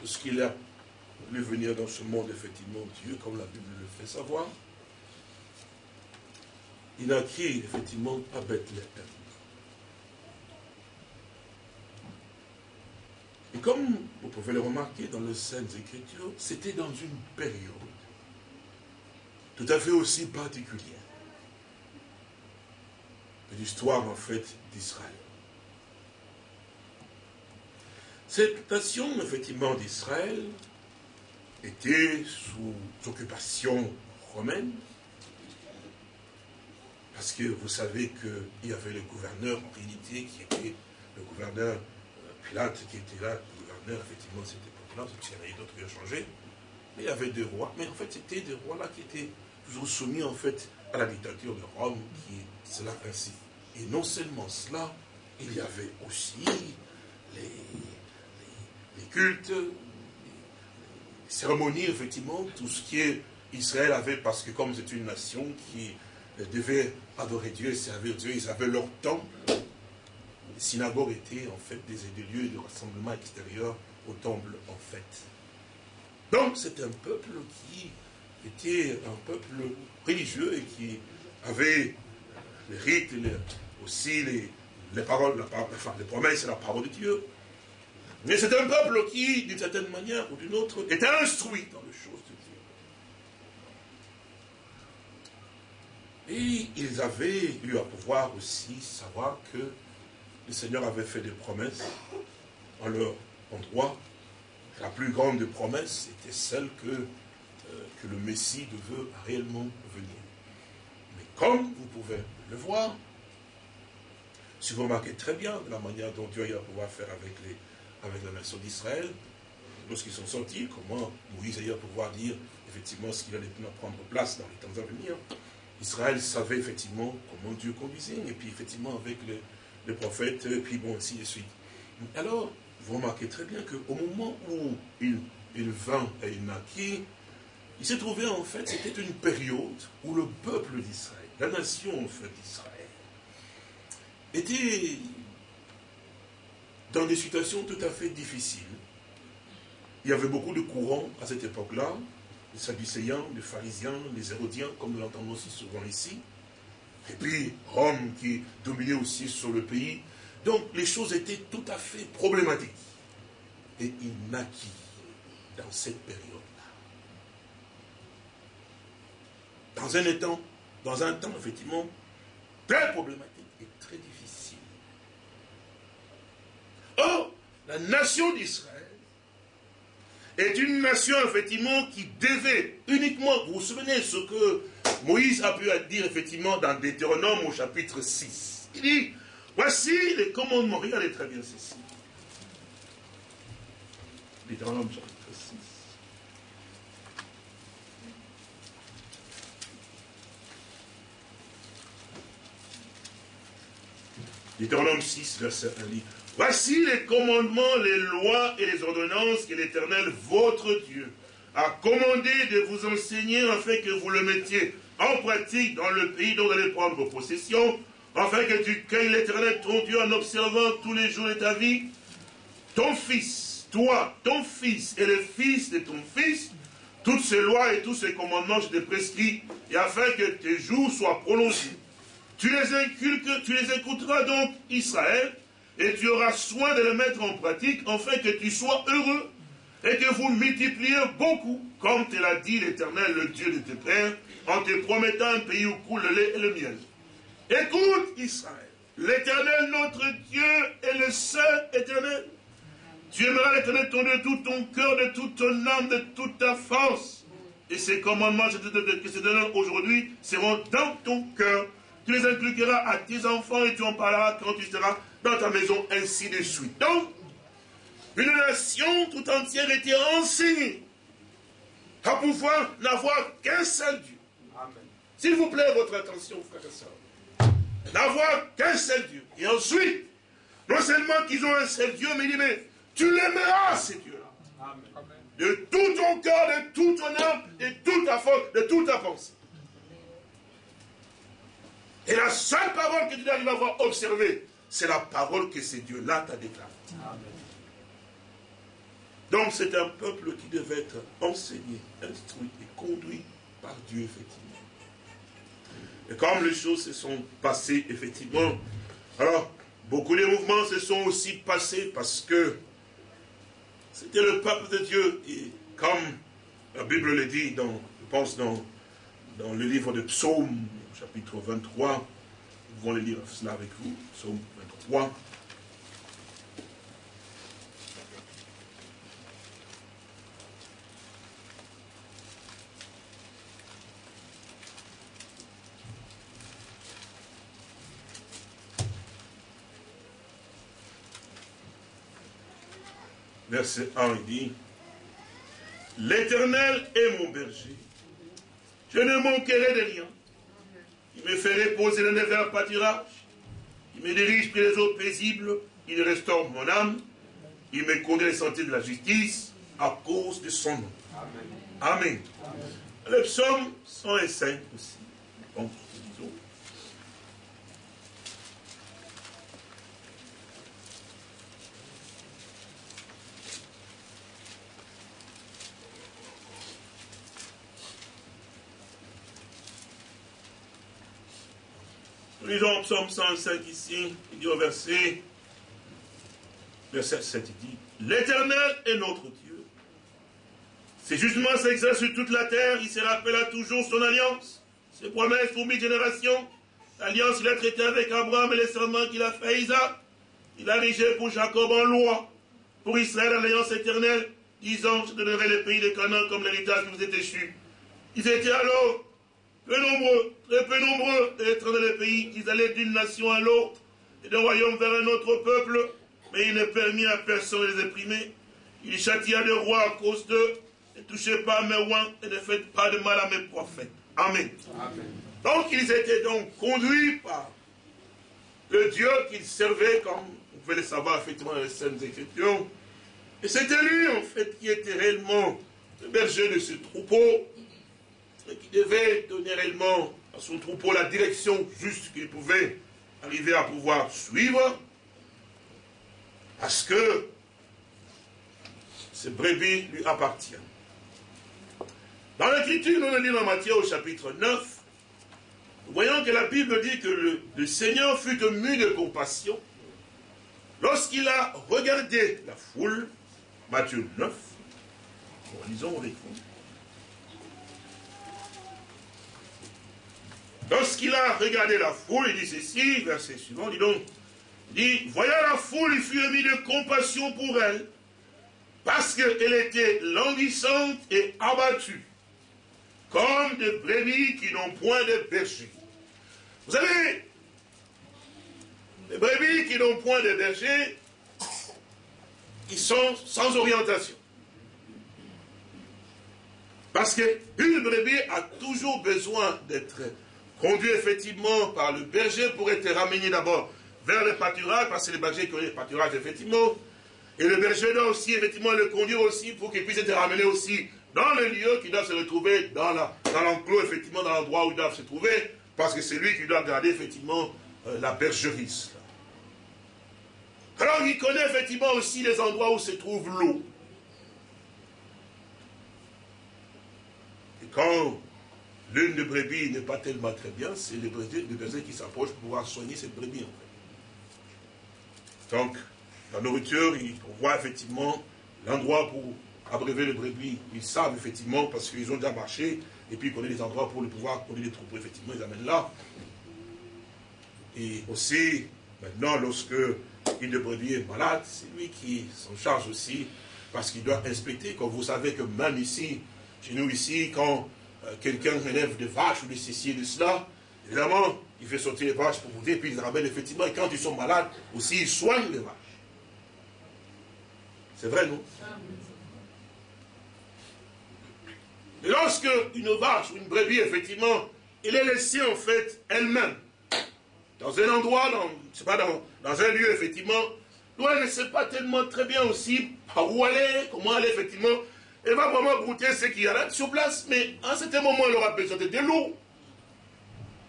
lorsqu'il a voulu venir dans ce monde, effectivement, Dieu, comme la Bible le fait savoir, il a créé, effectivement, à Bethléem. Et comme vous pouvez le remarquer dans les Saintes Écritures, c'était dans une période tout à fait aussi particulière l'histoire, en fait, d'Israël. Cette nation, effectivement, d'Israël était sous occupation romaine, parce que vous savez qu'il y avait le gouverneur, en réalité, qui était le gouverneur euh, Pilate, qui était là, le gouverneur, effectivement, de cette époque-là, parce qu'il y en avait d'autres qui ont changé, mais il y avait deux rois, mais en fait, c'était des rois-là qui étaient toujours soumis, en fait, à la dictature de Rome, qui est cela ainsi. Et non seulement cela, il y avait aussi les, les- cultes, les, cérémonies, effectivement, tout ce qui est Israël avait, parce que comme c'est une nation qui euh, devait adorer Dieu et servir Dieu, ils avaient leur temple. Les synagogues étaient en fait des, lieux de rassemblement extérieur au temple, en fait. Donc c'est un peuple qui était un peuple religieux et qui avait les rites, aussi les, les paroles, la enfin, les promesses et la parole de Dieu. Mais c'est un peuple qui, d'une certaine manière ou d'une autre, était instruit dans les choses de Dieu. Et ils avaient eu à pouvoir aussi savoir que le Seigneur avait fait des promesses en leur endroit. La plus grande des promesses était celle que, euh, que le Messie devait réellement venir. Mais comme vous pouvez le voir, si vous remarquez très bien la manière dont Dieu a eu à pouvoir faire avec, les, avec la nation d'Israël, lorsqu'ils sont sortis, comment Moïse à pouvoir dire effectivement ce qu'il allait prendre place dans les temps à venir. Israël savait effectivement comment Dieu conduisait, et puis effectivement avec les, les prophètes, et puis bon, ainsi de suite. Alors, vous remarquez très bien qu'au moment où il, il vint et il naquit, il s'est trouvé en fait, c'était une période où le peuple d'Israël, la nation en fait d'Israël, était dans des situations tout à fait difficiles. Il y avait beaucoup de courants à cette époque-là, les Sadducéens, les pharisiens, les Hérodiens, comme nous l'entendons aussi souvent ici. Et puis Rome qui dominait aussi sur le pays. Donc les choses étaient tout à fait problématiques. Et il naquit dans cette période-là. Dans un temps, dans un temps effectivement très problématique et très difficile. Or, la nation d'Israël est une nation, effectivement, qui devait uniquement, vous vous souvenez ce que Moïse a pu dire, effectivement, dans Deutéronome au chapitre 6. Il dit, voici les commandements, regardez très bien ceci. Deutéronome chapitre 6. Deutéronome 6, verset 1 dit, Voici les commandements, les lois et les ordonnances que l'Éternel, votre Dieu, a commandé de vous enseigner afin que vous le mettiez en pratique dans le pays dont vous allez prendre possession, afin que tu cueilles l'Éternel, ton Dieu, en observant tous les jours de ta vie, ton fils, toi, ton fils et le fils de ton fils, toutes ces lois et tous ces commandements, je te prescris, et afin que tes jours soient prolongés. Tu les inculques, tu les écouteras donc, Israël, et tu auras soin de les mettre en pratique, afin que tu sois heureux, et que vous multipliez beaucoup, comme te l'a dit l'Éternel, le Dieu de tes pères, en te promettant un pays où coule le lait et le miel. Écoute, Israël, l'Éternel, notre Dieu, est le seul éternel. Tu aimeras l'éternel de tout ton cœur, de toute ton âme, de toute ta force. Et ces commandements que je te aujourd'hui seront dans ton cœur. Tu les inculqueras à tes enfants et tu en parleras quand tu seras dans ta maison, ainsi de suite. Donc, une nation tout entière était enseignée à pouvoir n'avoir qu'un seul Dieu. S'il vous plaît, votre attention, frères et sœurs. N'avoir qu'un seul Dieu. Et ensuite, non seulement qu'ils ont un seul Dieu, mais il dit, mais tu l'aimeras, ces dieux-là. De tout ton cœur, de toute ton âme, de toute ta force, de toute ta pensée. Et la seule parole que tu dois avoir observée, c'est la parole que ces dieux-là t'a déclarée. Donc c'est un peuple qui devait être enseigné, instruit et conduit par Dieu, effectivement. Et comme les choses se sont passées, effectivement, alors beaucoup de mouvements se sont aussi passés parce que c'était le peuple de Dieu. Et comme la Bible le dit, dans, je pense dans, dans le livre de Psaume, chapitre 23, nous pouvons le lire cela avec vous, Psaume 23. verset 1, il dit, L'Éternel est mon berger. Je ne manquerai de rien. Il me fait reposer dans les verts pâturages. Il me dirige près les eaux paisibles. Il restaure mon âme. Il me conduit les sentiers de la justice à cause de son nom. Amen. Le psaume 105 aussi. Lisons Psaume 105 ici, il dit au verset, verset 7, il dit, L'Éternel est notre Dieu. Ses jugements s'exercent sur toute la terre, il se rappellera toujours son alliance, ses promesses pour mille générations, l'alliance qu'il a traitée avec Abraham et les serments qu'il a fait à Isaac. Il a rigé pour Jacob en loi, pour Israël l'alliance éternelle, disant, je donnerai le pays de Canaan comme l'héritage qui vous est échu. Ils étaient alors peu nombreux, très peu nombreux d'être dans les pays, qu'ils allaient d'une nation à l'autre, et d'un royaume vers un autre peuple, mais il ne permit à personne de les imprimer. Il châtia des rois à cause d'eux, ne touchez pas à mes rois et ne faites pas de mal à mes prophètes. Amen. Donc ils étaient donc conduits par le Dieu qu'ils servaient, comme vous pouvez le savoir effectivement dans les scènes Écritures. Et c'était lui, en fait, qui était réellement le berger de ce troupeau, qui devait donner réellement à son troupeau la direction juste qu'il pouvait arriver à pouvoir suivre, parce que ce brebis lui appartient. Dans l'écriture, nous le lisons en Matthieu au chapitre 9, nous voyons que la Bible dit que le, Seigneur fut ému de compassion lorsqu'il a regardé la foule, Matthieu 9, lisons avec vous. Lorsqu'il a regardé la foule, il dit ceci, verset suivant, dit donc, dit, voyant la foule, il fut émis de compassion pour elle, parce qu'elle était languissante et abattue, comme des brebis qui n'ont point de berger. Vous savez, les brebis qui n'ont point de berger, ils sont sans orientation. Parce qu'une brebis a toujours besoin d'être conduit effectivement par le berger pour être ramené d'abord vers le pâturage, parce que le berger ont le pâturage, effectivement. Et le berger doit aussi, effectivement, le conduire aussi pour qu'il puisse être ramené aussi dans le lieu qui doit se retrouver dans l'enclos, dans effectivement, dans l'endroit où il doit se trouver, parce que c'est lui qui doit garder, effectivement, euh, la bergerie. Alors, il connaît, effectivement, aussi les endroits où se trouve l'eau. quand l'une des brebis n'est pas tellement très bien, c'est les bergers, qui s'approchent pour pouvoir soigner cette brebis. Donc, la nourriture, on voit effectivement l'endroit pour abréver les brebis. Ils savent effectivement, parce qu'ils ont déjà marché, et puis ils connaissent les endroits pour le pouvoir connaître les troupeaux, effectivement, ils amènent là. Et aussi, maintenant, lorsque une brebis est malade, c'est lui qui s'en charge aussi, parce qu'il doit inspecter. Comme vous savez que même ici, chez nous ici, quand euh, quelqu'un relève des vaches ou de ceci et de cela, évidemment, il fait sortir les vaches pour vous dire, puis il ramène effectivement, et quand ils sont malades, aussi, il soigne les vaches. C'est vrai, non? Mais lorsque une vache ou une brebis, effectivement, elle est laissée en fait elle-même, dans un endroit, dans, pas, dans, dans un lieu, effectivement, où elle ne sait pas tellement très bien aussi par où aller, comment aller, effectivement, elle va vraiment goûter ce qu'il y a là sur place, mais à un certain moment, elle aura besoin de l'eau.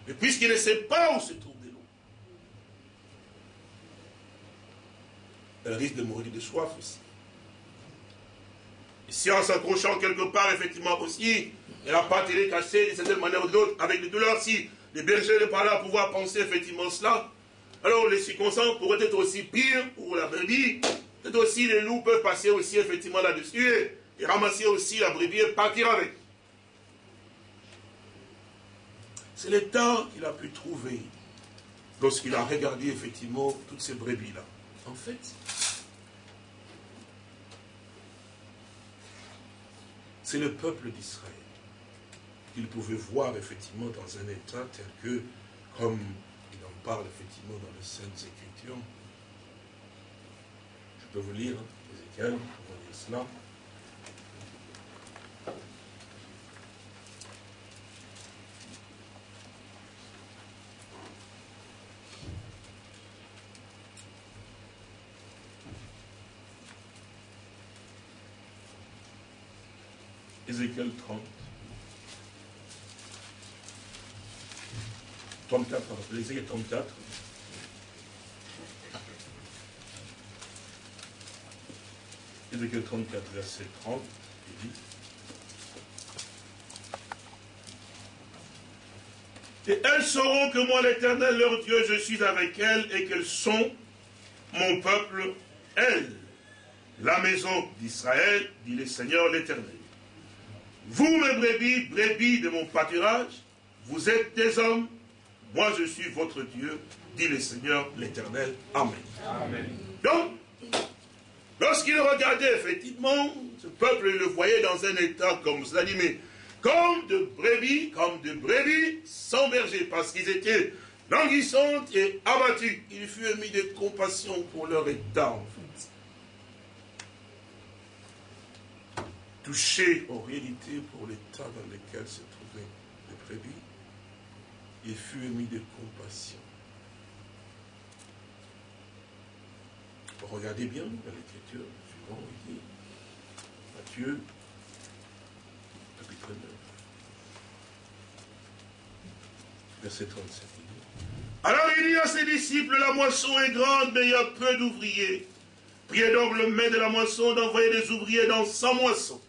Mais puisqu'il ne sait pas où se trouve de l'eau, elle risque de mourir de soif aussi. Et si en s'accrochant quelque part, effectivement aussi, elle n'a pas été cassée d'une certaine manière ou d'une autre, avec les douleurs, si les bergers ne pas là pouvoir penser effectivement cela, alors les circonstances pourraient être aussi pires pour la brebis. Peut-être aussi les loups peuvent passer aussi effectivement là-dessus et, ramasser aussi la brebis et partir avec. C'est le temps qu'il a pu trouver lorsqu'il a regardé effectivement toutes ces brebis-là. En fait, c'est le peuple d'Israël qu'il pouvait voir effectivement dans un état tel que, comme il en parle effectivement dans les Saintes Écritures, je peux vous lire, hein, Ézéchiel, vous voyez cela. Ézéchiel 30. 34, Ézéchiel 34. Ézéchiel 34, verset 30, il dit Et elles sauront que moi, l'Éternel, leur Dieu, je suis avec elles et qu'elles sont mon peuple, elles, la maison d'Israël, dit le Seigneur l'Éternel. Vous, mes brebis, brebis de mon pâturage, vous êtes des hommes, moi je suis votre Dieu, dit le Seigneur l'Éternel. Amen. Amen. Donc, lorsqu'il regardait effectivement, ce peuple le voyait dans un état comme cela dit, mais comme de brebis, comme de brebis sans berger, parce qu'ils étaient languissantes et abattues. Il fut émis de compassion pour leur état, en fait. Touché en réalité pour l'état dans lequel se trouvaient les brebis, il fut émis de compassion. Regardez bien dans l'écriture suivant, il dit, Matthieu, chapitre 9, verset 37. Alors il dit à ses disciples, la moisson est grande, mais il y a peu d'ouvriers. Priez donc le maître de la moisson d'envoyer des ouvriers dans sa moisson.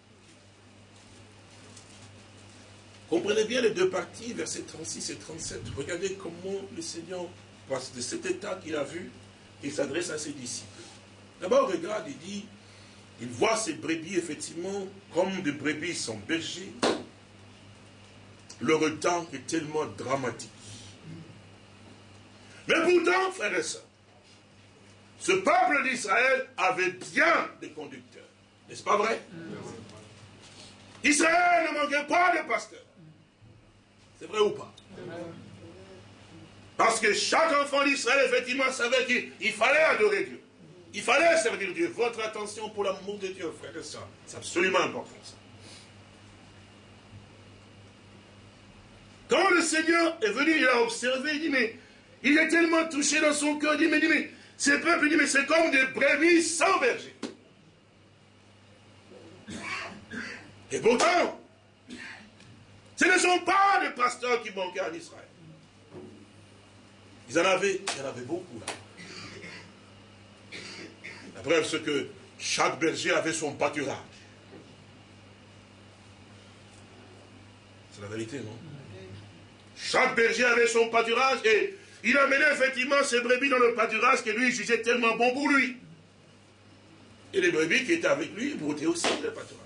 Comprenez bien les deux parties, versets 36 et 37. Regardez comment le Seigneur, passe de cet état qu'il a vu, il s'adresse à ses disciples. D'abord, regarde, il dit, il voit ces brebis, effectivement, comme des brebis sont bergers. Le retard est tellement dramatique. Mais pourtant, frères et sœurs, ce peuple d'Israël avait bien des conducteurs. N'est-ce pas vrai? Israël ne manquait pas de pasteurs. C'est vrai ou pas? Parce que chaque enfant d'Israël, effectivement, savait qu'il fallait adorer Dieu. Il fallait servir Dieu. Votre attention pour l'amour de Dieu, frère et soeur. C'est absolument important. Quand le Seigneur est venu, il a observé, il dit, mais il est tellement touché dans son cœur, il dit, mais, dit, mais ces peuples, il dit, mais c'est comme des brebis sans berger. Et pourtant, ce ne sont pas les pasteurs qui manquaient en Israël. Ils en avaient, il en avait beaucoup là. La preuve, c'est que chaque berger avait son pâturage. C'est la vérité, non? Chaque berger avait son pâturage et il amenait effectivement ses brebis dans le pâturage que lui jugeait tellement bon pour lui. Et les brebis qui étaient avec lui broutaient aussi le pâturage.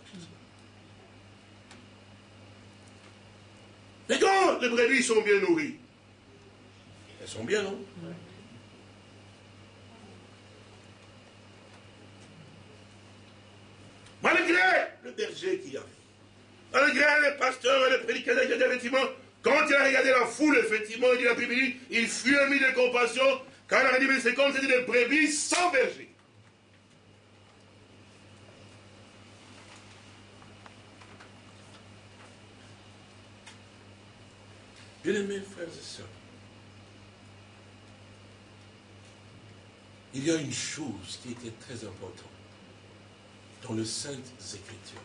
Mais quand les brebis sont bien nourries, elles sont bien, non? Malgré le berger qu'il avait, malgré les pasteurs et les prédicateurs, effectivement, quand il a regardé la foule, effectivement, il dit la Bible il fut mis de compassion, quand il a dit, mais c'est comme c'était des brebis sans berger. Bien-aimés frères et sœurs, il y a une chose qui était très importante dans les Saintes Écritures,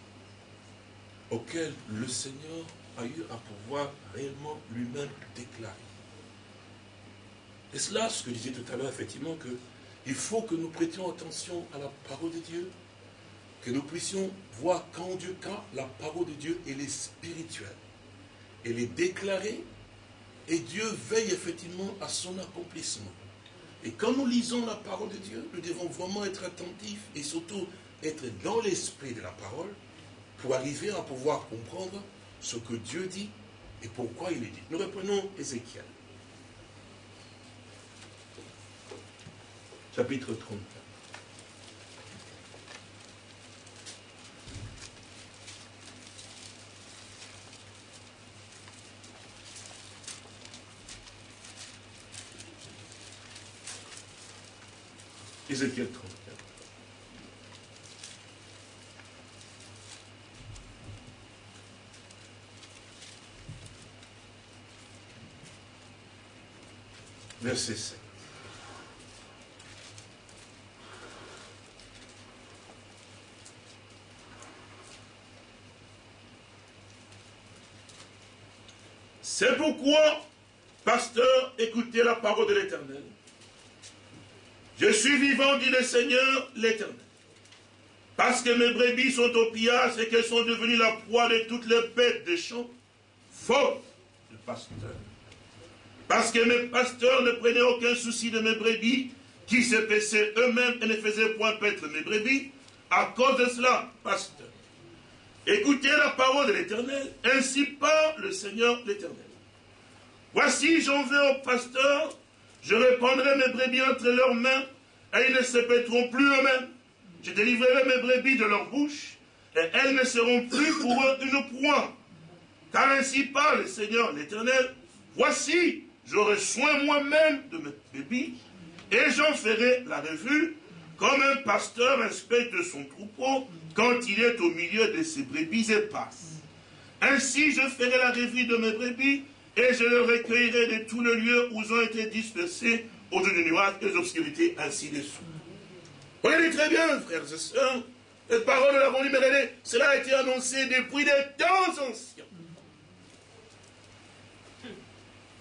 auquel le Seigneur a eu à pouvoir réellement lui-même déclarer. Et cela, ce que je disais tout à l'heure, effectivement, que il faut que nous prêtions attention à la parole de Dieu, que nous puissions voir quand Dieu, quand la parole de Dieu, elle est spirituelle. Elle est déclarée, et Dieu veille effectivement à son accomplissement. Et quand nous lisons la parole de Dieu, nous devons vraiment être attentifs et surtout être dans l'esprit de la parole pour arriver à pouvoir comprendre ce que Dieu dit et pourquoi il est dit. Nous reprenons Ézéchiel. Chapitre 34. Ézéchiel 34. Verset 7. C'est pourquoi, pasteur, écoutez la parole de l'Éternel. Je suis vivant, dit le Seigneur, l'Éternel. Parce que mes brebis sont au pillage et qu'elles sont devenues la proie de toutes les bêtes des champs. Faute de pasteur. Parce que mes pasteurs ne prenaient aucun souci de mes brebis, qui se paissaient eux-mêmes et ne faisaient point paître mes brebis. À cause de cela, pasteur, écoutez la parole de l'Éternel, ainsi parle le Seigneur l'Éternel. Voici, j'en vais au pasteur, je répandrai mes brebis entre leurs mains, et ils ne se paîtront plus eux-mêmes. Je délivrerai mes brebis de leur bouche, et elles ne seront plus pour eux une proie. Car ainsi parle le Seigneur l'Éternel. Voici, j'aurai soin moi-même de mes brebis, et j'en ferai la revue, comme un pasteur inspecte son troupeau quand il est au milieu de ses brebis éparses. Ainsi, je ferai la revue de mes brebis, et je les recueillerai de tous les lieux où ils ont été dispersés autour du nuage et des obscurités ainsi dessous. Vous voyez très bien, frères et sœurs, cette parole, nous l'avons libérée, cela a été annoncé depuis des temps anciens.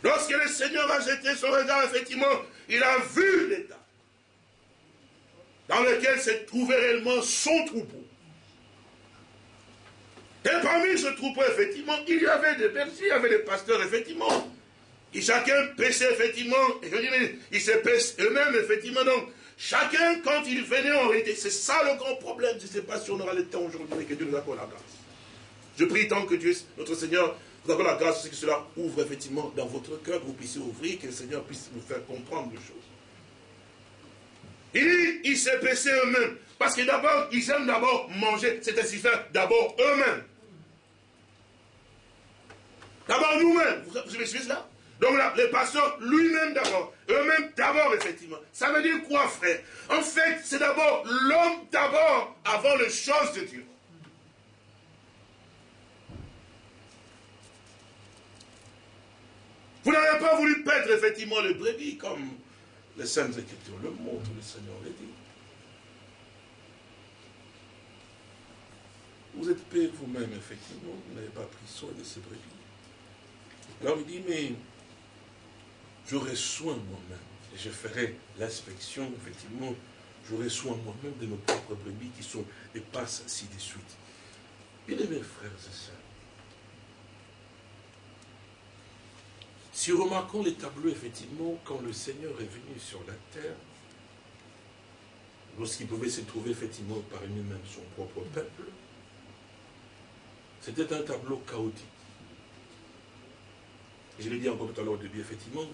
Lorsque le Seigneur a jeté son regard, effectivement, il a vu l'état dans lequel se trouvait réellement son troupeau. Et parmi ce troupeau, effectivement, il y avait des bergers, il y avait des pasteurs, effectivement. Et chacun paissait, effectivement, et je dis, mais ils se paissent eux-mêmes, effectivement. Donc, chacun, quand il venait en réalité, c'est ça le grand problème. Je ne sais pas si on aura le temps aujourd'hui, mais que Dieu nous accorde la grâce. Je prie tant que Dieu, notre Seigneur, vous accorde la grâce, que cela ouvre effectivement dans votre cœur, que vous puissiez ouvrir, que le Seigneur puisse vous faire comprendre les choses. Il dit, ils se paissaient eux-mêmes. Parce que d'abord, ils aiment d'abord manger, c'est ainsi faire d'abord eux-mêmes. D'abord nous-mêmes. Vous, vous suivez cela Donc là, les pasteurs, lui-même d'abord. Eux-mêmes d'abord, effectivement. Ça veut dire quoi, frère? En fait, c'est d'abord l'homme d'abord avant les choses de Dieu. Vous n'avez pas voulu paître effectivement le brebis comme les Saintes Écritures le montrent, le Seigneur l'a dit. Vous êtes payé vous-même, effectivement, vous n'avez pas pris soin de ces brebis. Alors il dit, mais j'aurai soin moi-même, et je ferai l'inspection, effectivement, j'aurai soin moi-même de nos propres brebis qui sont et passent ainsi de suite. Bien aimés frères et sœurs, Si remarquons les tableaux, effectivement, quand le Seigneur est venu sur la terre, lorsqu'il pouvait se trouver effectivement parmi même son propre peuple, c'était un tableau chaotique. Je l'ai dit encore tout à l'heure au début, effectivement,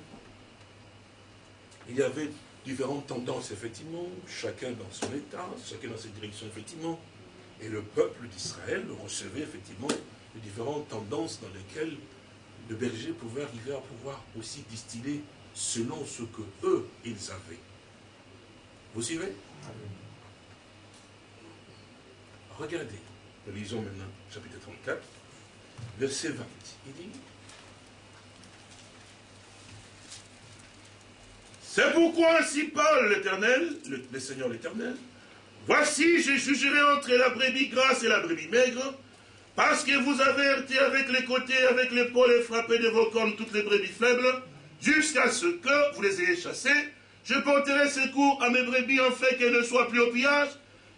il y avait différentes tendances, effectivement, chacun dans son état, chacun dans ses directions, effectivement, et le peuple d'Israël recevait effectivement les différentes tendances dans lesquelles le berger pouvait arriver à pouvoir aussi distiller selon ce que eux, ils avaient. Vous suivez? Regardez, nous lisons maintenant chapitre 34, verset 20. Il dit, C'est pourquoi ainsi parle l'Éternel, le, Seigneur l'Éternel, voici je jugerai entre la brebis grasse et la brebis maigre, parce que vous avez été avec les côtés, avec l'épaule et frappé de vos cornes toutes les brebis faibles, jusqu'à ce que vous les ayez chassées, je porterai secours à mes brebis en fait qu'elles ne soient plus au pillage,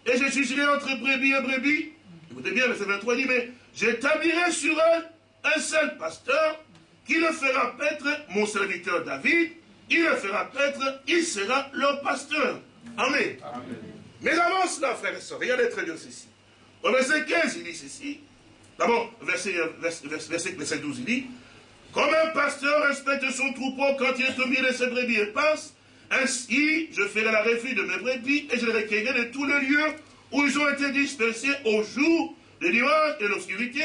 et je jugerai entre brebis et brebis. Écoutez bien, verset 23 dit, mais j'établirai sur eux un seul pasteur qui le fera paître mon serviteur David, il le fera paître, il sera leur pasteur. Amen. Mais avant cela, frères et sœurs, regardez très bien ceci. Au verset 15, il dit ceci. D'abord, verset, verset, verset, 12, il dit Comme un pasteur respecte son troupeau quand il est au milieu de ses brebis et passe, ainsi je ferai la refus de mes brebis et je les recueillerai de tous les lieux où ils ont été dispersés au jour, le dimanche et l'obscurité.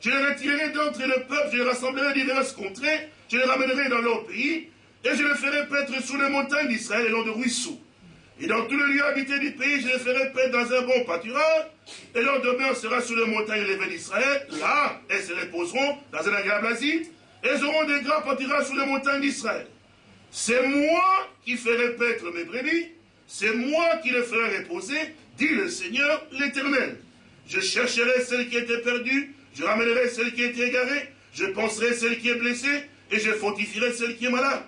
Je les retirerai d'entre le peuple, je les rassemblerai de diverses contrées, je les ramènerai dans leur pays, et je les ferai paître sous les montagnes d'Israël et long de ruisseaux. Et dans tous les lieux habités du pays, je les ferai paître dans un bon pâturage, et leur demeure sera sous les montagnes élevées d'Israël. Là, elles se reposeront dans un agréable asile, elles auront des grands pâturages sous les montagnes d'Israël. C'est moi qui ferai paître mes brebis, c'est moi qui les ferai reposer, dit le Seigneur l'Éternel. Je chercherai celle qui était perdue, je ramènerai celle qui était égarée, je penserai celle qui est blessée, et je fortifierai celle qui est malade.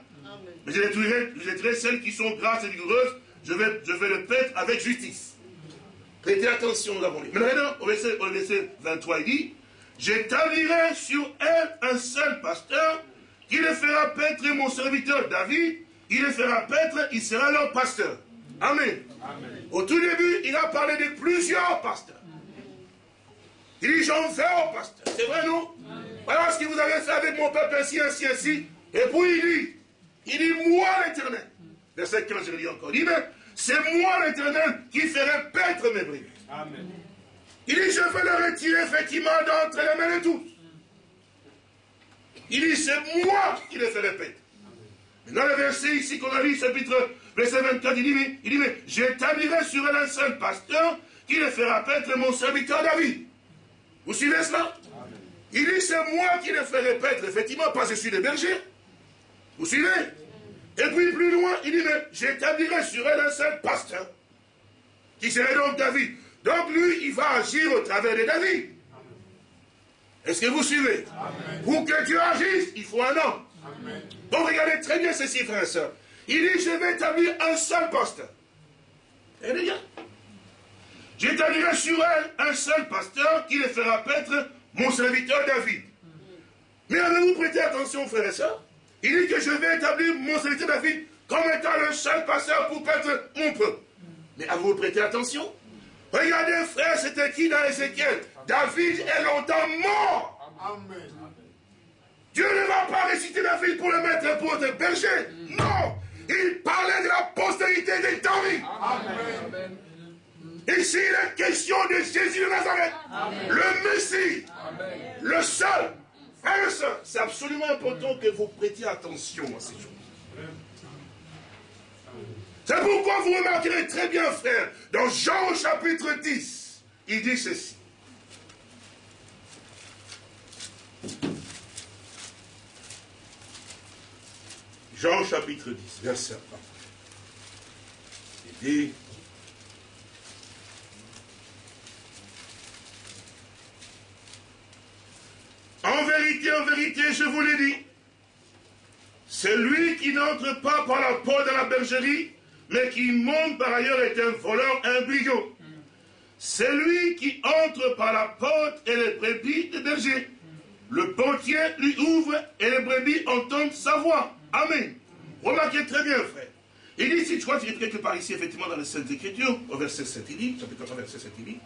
Mais je détruirai, celles qui sont grasses et vigoureuses. Je vais, je vais le paître avec justice. Prêtez attention, nous avons lu. Mais maintenant, au verset, au verset 23, il dit J'établirai sur elle un seul pasteur qui le fera paître mon serviteur David. Il le fera paître, il sera leur pasteur. Amen. Au tout début, il a parlé de plusieurs pasteurs. Il dit J'en fais au pasteur. C'est vrai, non? Voilà ce que vous avez fait avec mon peuple, ainsi, ainsi, ainsi. Et puis il dit il dit, moi l'éternel. Verset 15, je le dis encore. Il dit, c'est moi l'éternel qui ferai paître mes brebis. Amen. Il dit, je vais le retirer effectivement d'entre les mains de tous. Il dit, c'est moi qui les ferai paître. Dans le verset ici qu'on a lu, chapitre verset 24, il dit, mais, il dit, mais j'établirai sur elle un seul pasteur qui les fera paître mon serviteur David. Vous suivez cela? Il dit, c'est moi qui les ferai paître, effectivement, parce que je suis le berger. Vous suivez? Et puis plus loin, il dit, mais j'établirai sur elle un seul pasteur, qui serait donc David. Donc lui, il va agir au travers de David. Est-ce que vous suivez? Pour que Dieu agisse, il faut un homme. Donc regardez très bien ceci, frères et sœurs. Il dit, je vais établir un seul pasteur. Et les gars, j'établirai sur elle un seul pasteur qui les fera paître mon serviteur David. Mais avez-vous prêté attention, frères et sœurs il dit que je vais établir mon serviteur David comme étant le seul pasteur pour perdre mon peuple. Mais avez-vous prêté attention Regardez, frère, c'était qui dans Ézéchiel David est longtemps mort. Amen. Dieu ne va pas réciter David pour le mettre pour être berger. Non. Il parlait de la postérité des David. Amen. Ici, il est question de Jésus de Nazareth. Le Messie. Le seul c'est absolument important que vous prêtiez attention à ces choses. C'est pourquoi vous remarquerez très bien, frère, dans Jean chapitre 10, il dit ceci. Jean chapitre 10, verset 1. Il dit, En vérité, en vérité, je vous l'ai dit, celui qui n'entre pas par la porte de la bergerie, mais qui monte par ailleurs est un voleur, un C'est Celui qui entre par la porte est le brebis de berger. le portier lui ouvre et les brebis entendent sa voix. Amen. Remarquez très bien, frère. Il dit, si tu vois, tu quelque part ici, effectivement, dans les Saintes Écritures, au verset 7, il dit, chapitre 4, verset 7, il dit,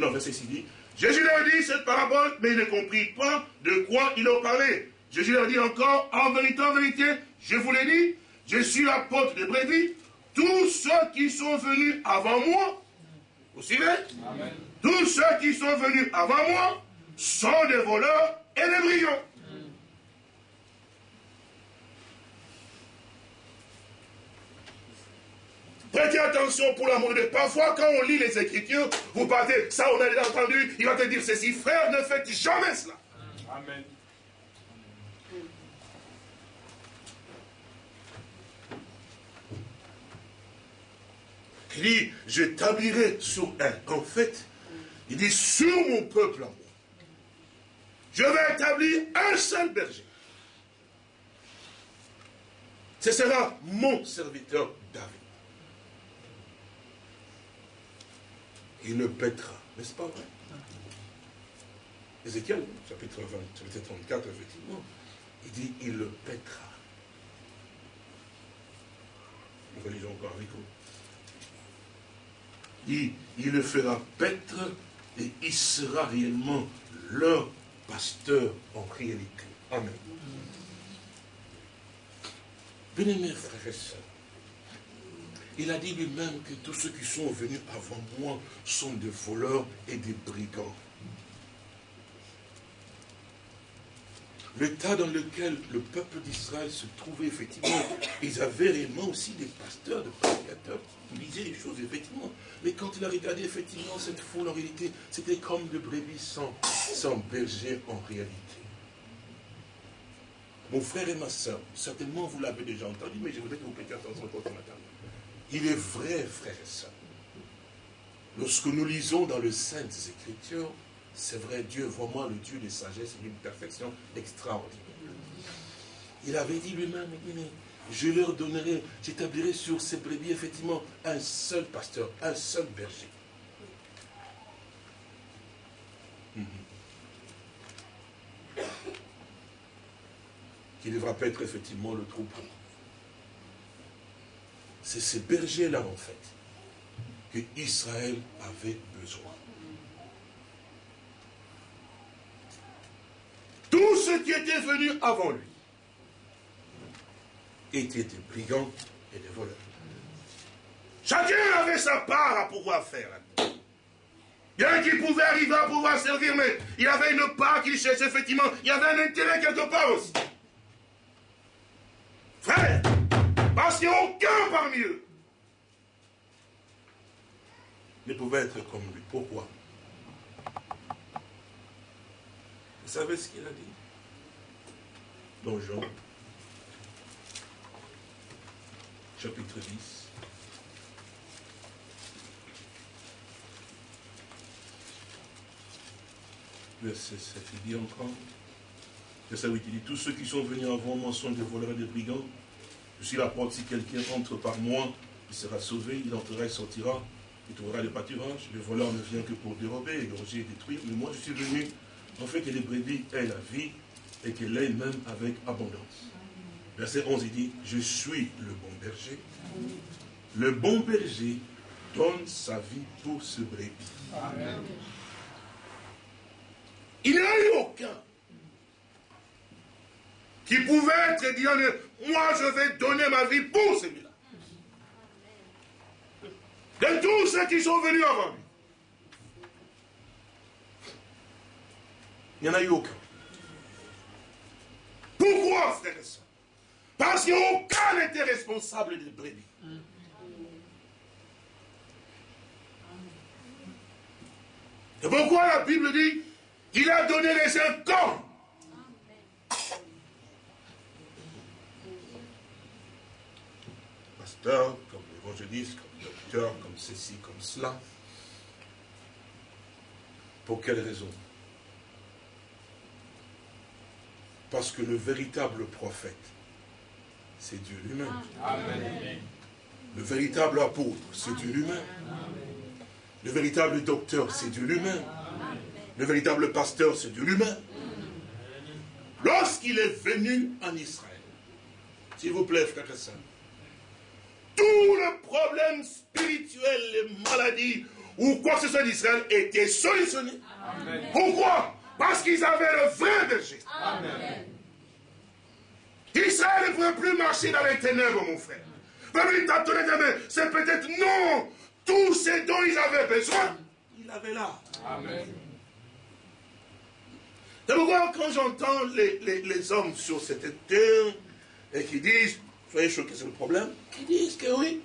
non, verset 6, il dit, Jésus leur dit cette parabole, mais il ne comprit pas de quoi il en parlait. Jésus leur dit encore, en vérité, en vérité, je vous l'ai dit, je suis la porte des brebis. Tous ceux qui sont venus avant moi, vous suivez? Tous ceux qui sont venus avant moi sont des voleurs et des brigands. Prêtez attention pour l'amour de Parfois, quand on lit les Écritures, vous partez, ça on a déjà entendu, il va te dire ceci, frère, ne faites jamais cela. Amen. Il dit, j'établirai sur un. En fait, il dit, sur mon peuple à moi, je vais établir un seul berger. Ce sera mon serviteur David. Il ne pètera, n'est-ce pas? Vrai Ézéchiel, chapitre 20, chapitre 34, effectivement, il dit, il le pètera. Nous relisons encore avec vous il, il le fera paître et il sera réellement leur pasteur en réalité. Amen. Bien-aimés frères et sœurs, il a dit lui-même que tous ceux qui sont venus avant moi sont des voleurs et des brigands. l'état dans lequel le peuple d'Israël se trouvait, effectivement, ils avaient réellement aussi des pasteurs, des prédicateurs, qui disaient les choses, effectivement. Mais quand il a regardé, effectivement, cette foule, en réalité, c'était comme de brebis sans, sans berger, en réalité. Mon frère et ma soeur, certainement vous l'avez déjà entendu, mais je voudrais que vous prêtiez attention quand on matin. Il est vrai, frère et soeur, lorsque nous lisons dans les Saintes Écritures, c'est vrai, Dieu, vraiment le Dieu de sagesse et d'une perfection extraordinaire. Il avait dit lui-même, je leur donnerai, j'établirai sur ces brebis effectivement un seul pasteur, un seul berger. Qui devra pas être effectivement le troupeau. C'est ces bergers-là, en fait, que Israël avait besoin. Tous ceux qui étaient venus avant lui étaient des brigands et des voleurs. Chacun avait sa part à pouvoir faire. Il y en a qui pouvaient arriver à pouvoir servir, mais il y avait une part qu'il cherchait, effectivement. Il y avait un intérêt quelque part aussi. Frère, parce qu'il n'y a aucun parmi eux ne pouvait être comme lui. Pourquoi? Vous savez ce qu'il a dit? Dans Jean, chapitre 10. Verset 7, il dit encore, verset 8, il dit, tous ceux qui sont venus avant moi sont des voleurs et des brigands. Je suis la porte, si quelqu'un entre par moi, il sera sauvé, il entrera et sortira, il trouvera le pâturages. Le voleur ne vient que pour dérober, égorger et détruire, mais moi je suis venu en fait que les brebis aient la vie et qu'elle l'ait même avec abondance. Verset 11, il dit, je suis le bon berger. Le bon berger donne sa vie pour ce brebis. Il n'y a eu aucun qui pouvait être dit, moi je vais donner ma vie pour celui-là. De tous ceux qui sont venus avant lui. Il n'y en a eu aucun. Pourquoi, frère et Parce qu'aucun n'était responsable des brebis. C'est pourquoi la Bible dit il a donné les uns comme. Pasteur, comme évangéliste, comme docteur, comme ceci, comme cela. Pour quelle raison? Parce que le véritable prophète, c'est Dieu lui-même. Le véritable apôtre, c'est Dieu lui-même. Le véritable docteur, c'est Dieu lui-même. Le véritable pasteur, c'est Dieu lui-même. lorsqu'il est venu en Israël, s'il vous plaît, frère et sœurs, tout le problème spirituel, les maladies, ou quoi que ce soit d'Israël, était solutionné. Pourquoi? Parce qu'ils avaient le vrai berger. Amen. Israël ne pouvait plus marcher dans les ténèbres, mon frère. C'est peut-être non. Tout ce dont ils avaient besoin, ils l'avaient là. Amen. C'est pourquoi quand j'entends les, hommes sur cette terre et qui disent, soyez choqués, c'est le problème, qui disent que oui.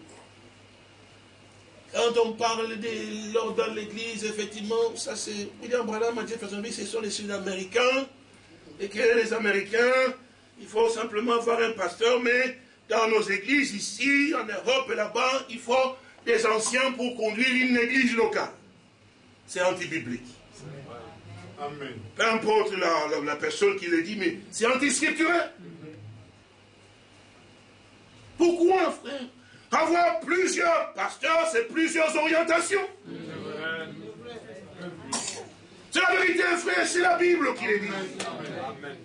Quand on parle de l'ordre dans l'église, effectivement, ça c'est, William Branham a dit, ce sont les Sud-Américains, et que les Américains, il faut simplement avoir un pasteur, mais dans nos églises ici, en Europe et là-bas, il faut des anciens pour conduire une église locale. C'est anti-biblique. Amen. Peu importe la, personne qui le dit, mais c'est anti-scripturel. Pourquoi, frère Avoir plusieurs pasteurs, c'est plusieurs orientations. C'est la vérité, frère, c'est la Bible qui le dit.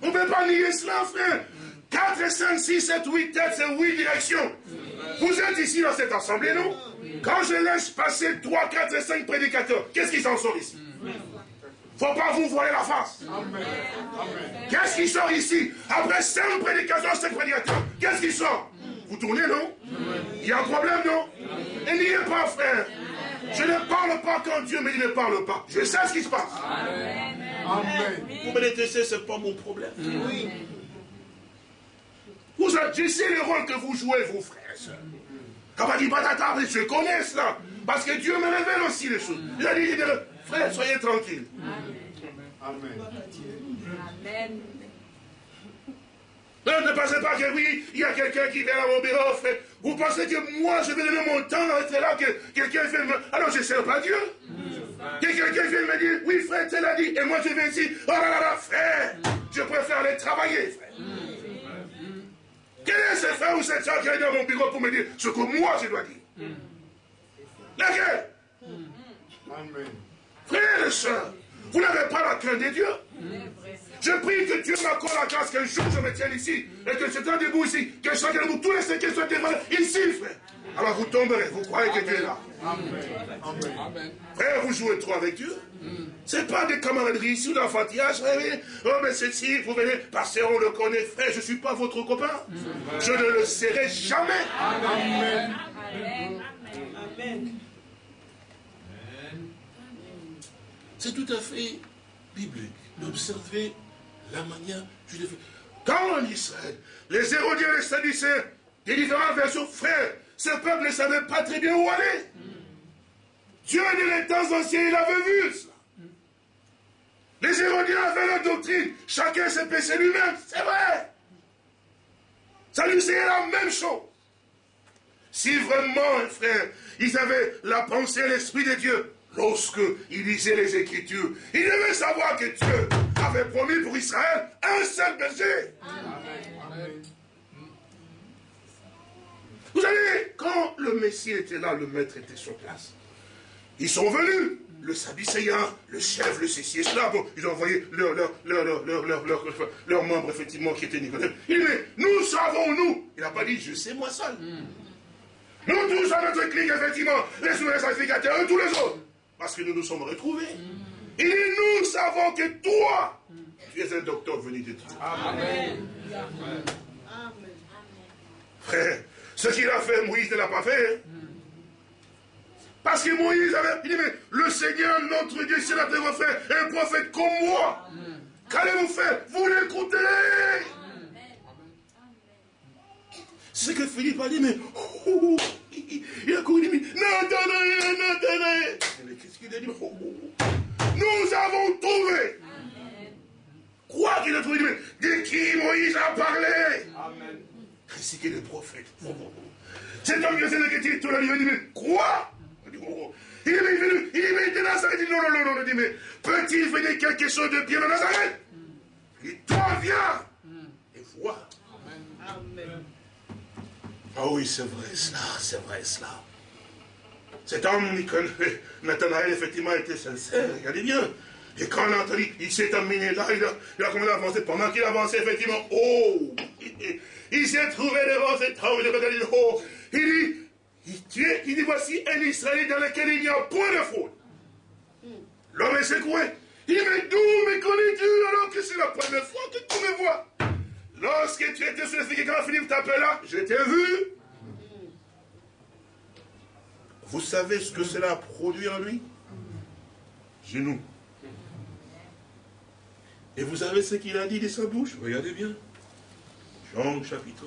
On ne peut pas nier cela, frère. 4, 5, 6, 7, 8 têtes, c'est 8 directions. Vous êtes ici dans cette assemblée, non? Quand je laisse passer 3, 4 et 5 prédicateurs, qu'est-ce qui s'en sort ici? Faut pas vous voiler la face. Qu'est-ce qui sort ici? Après 5 prédicateurs, 5 prédicateurs, qu'est-ce qui sort? Vous tournez, non Il y a un problème, non Et n'y est pas, frère. Je ne parle pas quand Dieu me dit ne parle pas. Je sais ce qui se passe. Amen. Vous me détestez, ce n'est pas mon problème. Oui. Vous je sais le rôle que vous jouez, vous, frères et sœurs. Quand on dit je connais cela. Parce que Dieu me révèle aussi les choses. Il a dit, frère, soyez tranquille. Amen. Amen. Ne, pensez pas que oui, il y a quelqu'un qui vient à mon bureau, frère. Vous pensez que moi, je vais donner mon temps à être là, que quelqu'un vient me... Alors je ne sers pas Dieu. Que quelqu'un vienne me dire, oui, frère, tu l'as dit, et moi je vais ici, oh là là là, frère, je préfère aller travailler, frère. Quel est ce frère ou cette soeur qui est dans mon bureau pour me dire ce que moi je dois dire? Laquelle? Amen. Frère et soeur, vous n'avez pas la crainte de Dieu je prie que Dieu m'accorde la grâce qu'un jour je me tienne ici et que je sois debout ici, que chacun de vous, tous les cinq soient témoins ici, frère. Alors vous tomberez, vous croyez que Dieu est là? Amen. Frère, vous jouez trop avec Dieu. Ce n'est pas des camaraderies ici ou d'enfantillage. Oh, mais ceci, vous venez, parce qu'on le connaît, frère, je ne suis pas votre copain. Je ne le serai jamais. Amen. Amen. C'est tout à fait biblique d'observer la manière fait. Quand en Israël, les Hérodiens et les Sadducéens, des différentes versions, frères, ce peuple ne savait pas très bien où aller. Dieu, de les temps anciens, il avait vu cela. Les Hérodiens avaient leur doctrine. Chacun s'est péché lui-même. C'est vrai. Ça lui c'est la même chose. Si vraiment, frère, ils avaient la pensée et l'esprit de Dieu, lorsque il lisait les Écritures, ils devaient savoir que Dieu avait promis pour Israël un seul berger. Vous savez, quand le Messie était là, le maître était sur place. Ils sont venus, le Sadducéen, le chef, le ceci et cela. Bon, ils ont envoyé leurs leur, leur, leur, membres, effectivement, qui étaient Nicodème. Il dit, mais nous savons, nous. Il n'a pas dit, je sais moi seul. Nous tous à notre clique, effectivement, les souverains sacrificateurs et tous les autres. Parce que nous nous sommes retrouvés. Il dit, nous savons que toi, tu es un docteur venu de Dieu. Amen. Frère, ce qu'il a fait, Moïse ne l'a pas fait. Hein. Parce que Moïse avait dit, mais le Seigneur, notre Dieu, c'est notre faire un prophète comme moi. Qu'allez-vous faire? Vous l'écoutez. C'est ce que Philippe a dit, mais oh, oh, oh, il a couru, il a dit, non, non, non, non, non, non. Mais qu'est-ce qu'il a dit? Nous avons trouvé. Quoi qu'il a trouvé De qui Moïse a parlé? Amen. Ainsi que le prophète. Cet homme qui a dit, tout la il dit, mais quoi? Il est venu, il est venu de Nazareth. Il dit non, non, non, non. Il dit, mais peut-il venir quelque chose de bien de Nazareth? Il dit, toi, viens et vois. Amen. Ah oui, c'est vrai cela, c'est vrai cela. Cet homme, Nathanaël, effectivement, était sincère. Regardez bien. Et quand on a entendu, il s'est amené là, il a, il a commencé à avancer. Pendant qu'il avançait, effectivement, oh Il, s'est trouvé devant cet homme, il oh Il dit, il, il dit, voici un Israël dans lequel il n'y a point de faute. L'homme est secoué. Il dit, mais d'où me connais-tu alors que c'est la première fois que tu me vois? Lorsque tu étais sur le quand Philippe t'appela, je t'ai vu. Vous savez ce que cela a produit en lui? Genoux. Et vous savez ce qu'il a dit de sa bouche? Regardez bien. Jean chapitre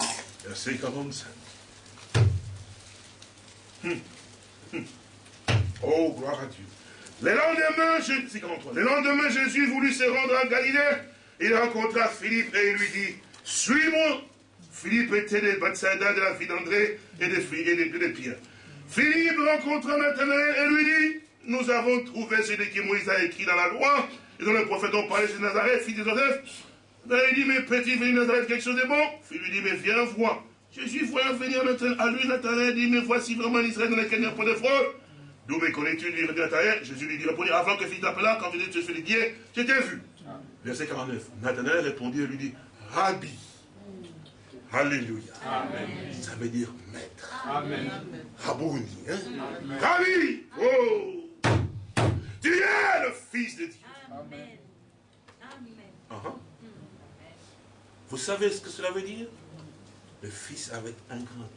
1, verset 45. Hum. Hum. Oh, gloire à Dieu. Le lendemain, je... le lendemain, Jésus voulut se rendre à Galilée. Il rencontra Philippe et il lui dit, suis-moi. Philippe était de Bethsaida, de la fille d'André et de, et de, Pierre. Philippe rencontra Nathanaël et lui dit, nous avons trouvé ce que Moïse a écrit dans la loi, et dont le prophète ont parlé de Nazareth, fils de Joseph. Il dit, mais petit, venir Nazareth quelque chose de bon? Philippe lui dit, mais viens voir. Jésus voyant venir à lui, Nathanaël dit, mais voici vraiment l'Israël dans lequel il n'y a pas de fraude. D'où me connais-tu, lui Nathanaël Jésus lui dit, répondit, avant que Philippe t'appela, quand tu dis, tu suis guiers, je t'ai vu. Verset 49. Nathanaël répondit et lui dit, Rabbi. Alléluia. Ça veut dire maître. Amen. Rabouni. Hein? Rabbi. Oh. Tu es le Fils de Dieu. Amen. Uh-huh. Vous savez ce que cela veut dire Le Fils avec un grand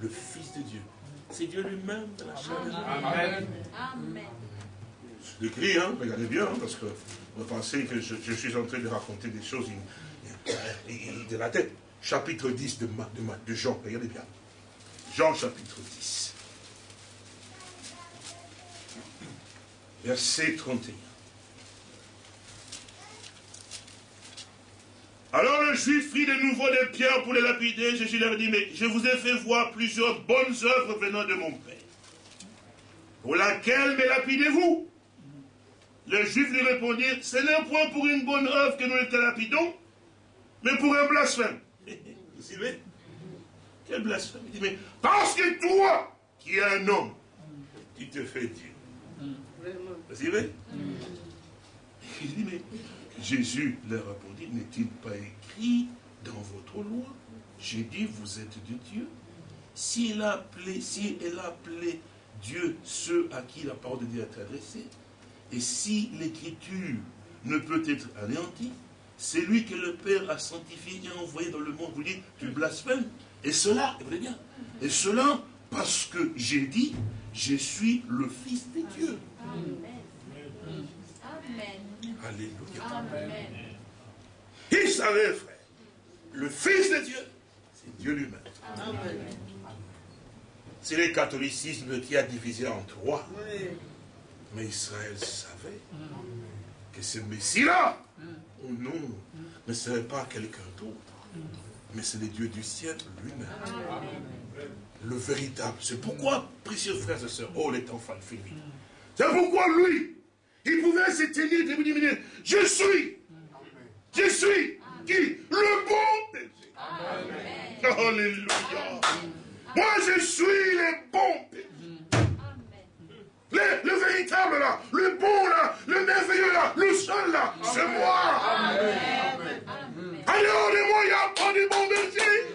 Le Fils de Dieu. C'est Dieu lui-même dans la chair. Amen. Amen. Je l'écris, hein, regardez bien, hein, parce que vous pensez que je, suis en train de raconter des choses de la tête. Chapitre 10 de, Jean, regardez bien. Jean chapitre 10. Verset 31. Alors le juif prit de nouveau des pierres pour les lapider. Jésus leur dit, mais je vous ai fait voir plusieurs bonnes œuvres venant de mon Père. Pour laquelle me lapidez-vous? Le juif lui répondit, ce n'est point pour une bonne œuvre que nous te lapidons, mais pour un blasphème. Vous suivez Quel blasphème Il dit, mais parce que toi, qui es un homme, tu te fais Dieu. Vous suivez Il Jésus leur répondit, n'est-il pas écrit dans votre loi? J'ai dit, vous êtes de Dieu. Si elle a appelé, si elle a appelé Dieu ceux à qui la parole de Dieu est adressée, et si l'écriture ne peut être anéantie, c'est lui que le Père a sanctifié et envoyé dans le monde. Vous dites, tu blasphèmes. Et cela, écoutez bien, et cela parce que j'ai dit, je suis le Fils de Dieu. Amen. Alléluia. Amen. Il savait, frère, le Fils de Dieu, c'est Dieu lui-même. C'est le catholicisme qui a divisé en trois. Mais Israël savait que ce Messie-là, au nom, ne serait pas quelqu'un d'autre, mais c'est le Dieu du ciel lui-même. Le véritable. C'est pourquoi, précieux frères et sœurs, oh les enfants Philippe, c'est pourquoi lui, il pouvait se tenir et dire, je suis, je suis, qui? Le bon berger. Alléluia. Moi, je suis le bon berger. Le, le, véritable là, le bon là, le merveilleux là, le seul là, c'est moi. Amen. Alors de moi, il n'y a pas de bon berger.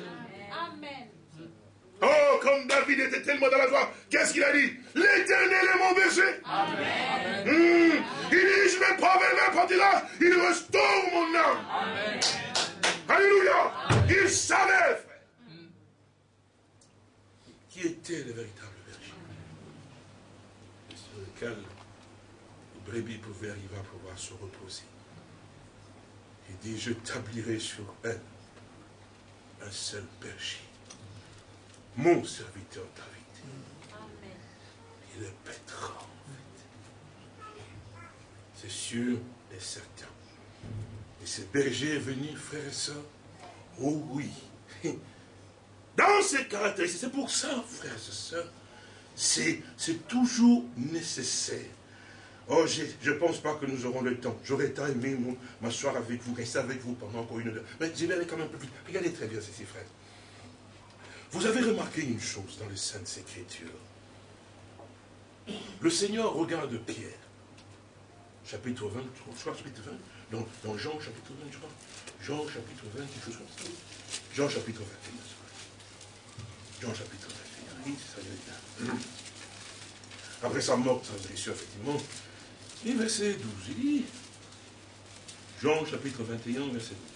Oh, comme David était tellement dans la joie, qu'est-ce qu'il a dit? L'éternel est mon berger. Amen. Hmm. Il dit, je vais pas vers partira, il restaure mon âme. Amen. Alléluia. Il savait, frère. Qui était le véritable? Lequel les brebis pouvaient arriver à pouvoir se reposer. Il dit, je tablirai sur elle un seul berger mon serviteur David. Amen. Il le pètera, C'est sûr et certain. Et ce berger est venu, frère et soeur. Oh oui. Dans ces caractéristiques, c'est pour ça, frères et sœurs, c'est toujours nécessaire. Oh, je ne pense pas que nous aurons le temps. J'aurais tant aimé m'asseoir avec vous, rester avec vous pendant encore une heure. Mais je vais aller quand même un peu plus. Regardez très bien ceci, frère. Vous avez remarqué une chose dans les Saintes Écritures. Le Seigneur regarde Pierre. Chapitre 20, je crois, chapitre 20. Dans, Jean, chapitre 20, je crois. Jean, chapitre 20, quelque chose comme ça. Jean, chapitre 21. Jean, chapitre 21. Après sa mort, blessure, effectivement. Et verset 12, il dit, Jean, chapitre 21, verset 12.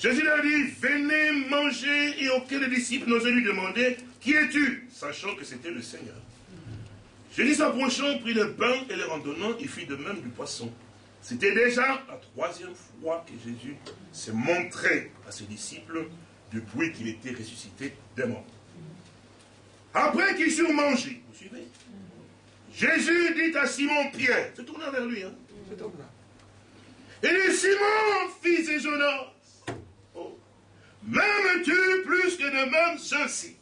Jésus leur dit, venez manger, et aucun des disciples n'osait lui demander, qui es-tu? Sachant que c'était le Seigneur. Jésus s'approchant, prit le pain et le randonnant, il fit de même du poisson. C'était déjà la troisième fois que Jésus s'est montré à ses disciples depuis qu'il était ressuscité des morts. Après qu'ils eurent mangé, vous suivez Jésus dit à Simon Pierre, se tourna vers lui, hein, cet homme-là. Et dit, Simon, fils de Jonas, M'aimes-tu plus que de même ceci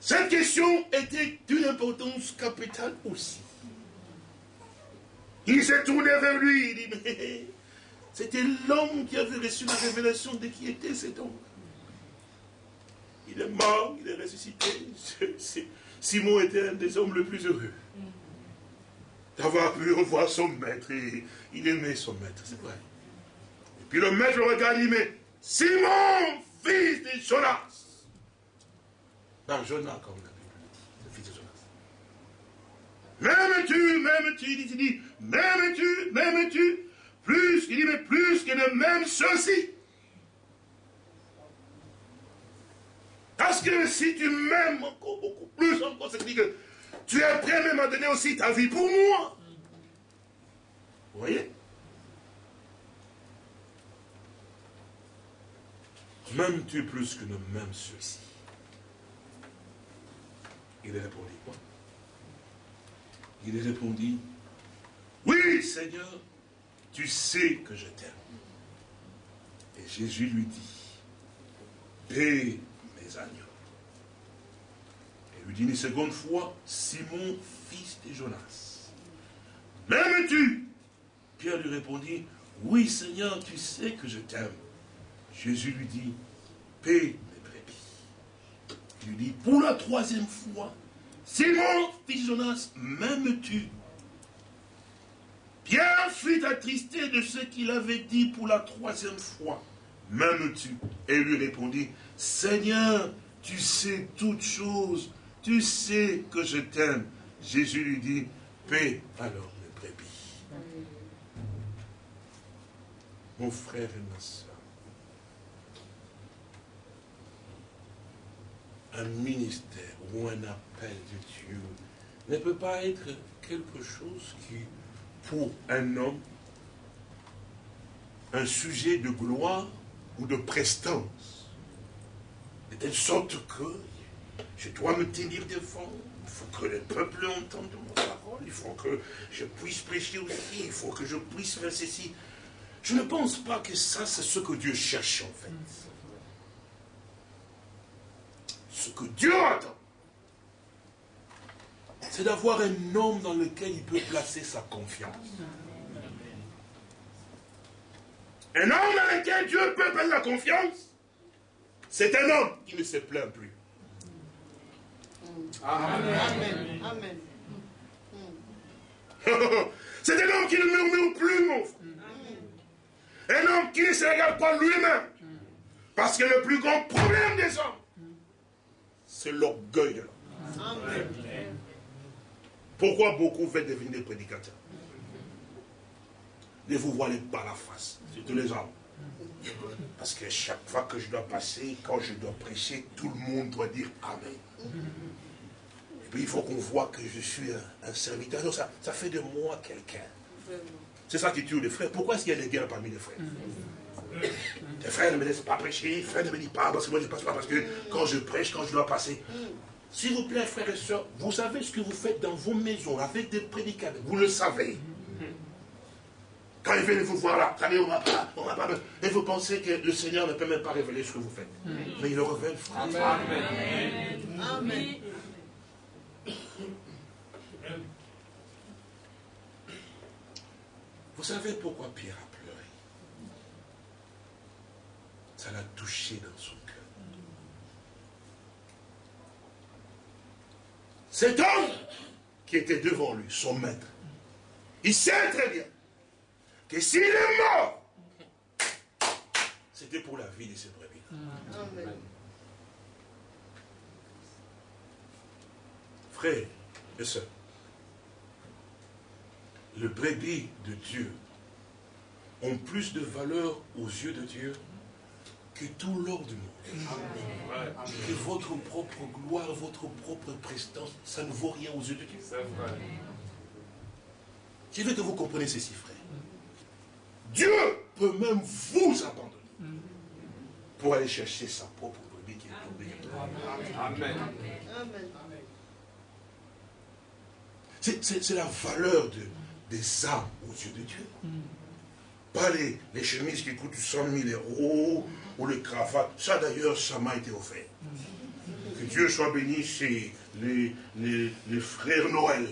Cette question était d'une importance capitale aussi. Il s'est tourné vers lui, il dit, mais c'était l'homme qui avait reçu la révélation de qui était cet homme. Il est mort, il est ressuscité. Simon était un des hommes les plus heureux. D'avoir pu revoir son maître et il aimait son maître, c'est vrai. Puis le maître le regarde et dit, mais Simon, fils de Jonas. Non, Jonas, comme la Bible le fils de Jonas. M'aimes-tu, m'aimes-tu, il dit, m'aimes-tu, m'aimes-tu, plus, il dit, mais plus que de même ceci. Parce que si tu m'aimes encore beaucoup plus, encore, c'est que tu es prêt même à donner aussi ta vie pour moi. Vous voyez? M'aimes-tu plus que ne m'aime ceux-ci Il répondit quoi? Il répondit, oui Seigneur, tu sais que je t'aime. Et Jésus lui dit, paie agneaux. Et lui dit une seconde fois, Simon, fils de Jonas, m'aimes-tu? Pierre lui répondit, oui Seigneur, tu sais que je t'aime. Jésus lui dit, paix mes brebis. Il lui dit, pour la troisième fois, Simon, fils Jonas, m'aimes-tu? Pierre fut attristé de ce qu'il avait dit pour la troisième fois. M'aimes-tu? Et lui répondit, Seigneur, tu sais toutes choses, tu sais que je t'aime. Jésus lui dit, paix alors mes brebis. Mon frère et ma soeur, un ministère ou un appel de Dieu ne peut pas être quelque chose qui, pour un homme, un sujet de gloire ou de prestance. Telle sorte que je dois me tenir devant, il faut que le peuple entende mon parole, il faut que je puisse prêcher aussi, il faut que je puisse faire ceci. Je ne pense pas que ça, c'est ce que Dieu cherche en fait. Ce que Dieu attend, c'est d'avoir un homme dans lequel il peut placer sa confiance. Un homme dans lequel Dieu peut placer sa confiance, c'est un homme qui ne se plaint plus. Amen. Amen. c'est un homme qui ne murmure plus, mon frère. Un homme qui ne se regarde pas lui-même. Parce que le plus grand problème des hommes, c'est l'orgueil de l'homme. Pourquoi beaucoup veulent devenir prédicateurs? Ne vous voilez pas la face, tous les hommes. Parce que chaque fois que je dois passer, quand je dois prêcher, tout le monde doit dire Amen. Et puis il faut qu'on voit que je suis un, serviteur. ça, ça fait de moi quelqu'un. C'est ça qui tue les frères. Pourquoi est-ce qu'il y a des guerres parmi les frères? Tes frères ne me laissent pas prêcher, frère ne me dit pas, parce que moi je ne passe pas, parce que quand je prêche, quand je dois passer. S'il vous plaît, frères et sœurs, vous savez ce que vous faites dans vos maisons avec des prédicateurs. Vous le savez. Quand ils viennent vous voir là, vous savez, on va pas, on va pas. Et vous pensez que le Seigneur ne peut même pas révéler ce que vous faites. Mais il le révèle, frère. Amen. Amen. Vous savez pourquoi Pierre a ça l'a touché dans son cœur. Cet homme qui était devant lui, son maître, il sait très bien que s'il est mort, c'était pour la vie de ses brebis. Amen. Frères et sœurs, le brebis de Dieu ont plus de valeur aux yeux de Dieu que tout l'or du monde. Que votre propre gloire, votre propre prestance, ça ne vaut rien aux yeux de Dieu. Je veux que vous compreniez ceci, frère. Dieu peut même vous abandonner pour aller chercher sa propre brebis qui est tombée. Amen. C'est la valeur de, des âmes aux yeux de Dieu. Pas les, les, chemises qui coûtent 100 000 euros ou les cravates. Ça d'ailleurs, ça m'a été offert. Que Dieu soit béni chez les, les, frères Noël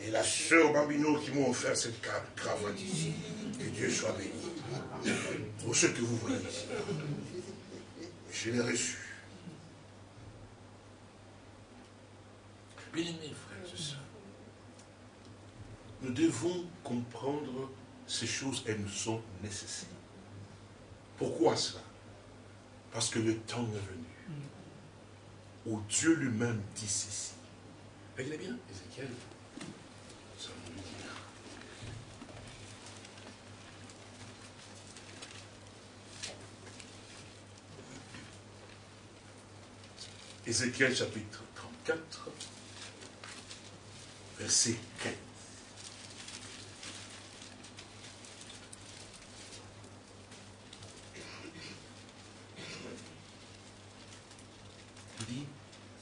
et la sœur Bambino qui m'ont offert cette cravate ici. Que Dieu soit béni. Pour ce que vous voyez ici. Je l'ai reçu. Bien aimé, frères et sœurs, nous devons comprendre ces choses, elles nous sont nécessaires. Pourquoi cela? Parce que le temps est venu où Dieu lui-même dit ceci. Regardez bien, Ézéchiel. Ça va nous dire. Ézéchiel chapitre 34, verset 15.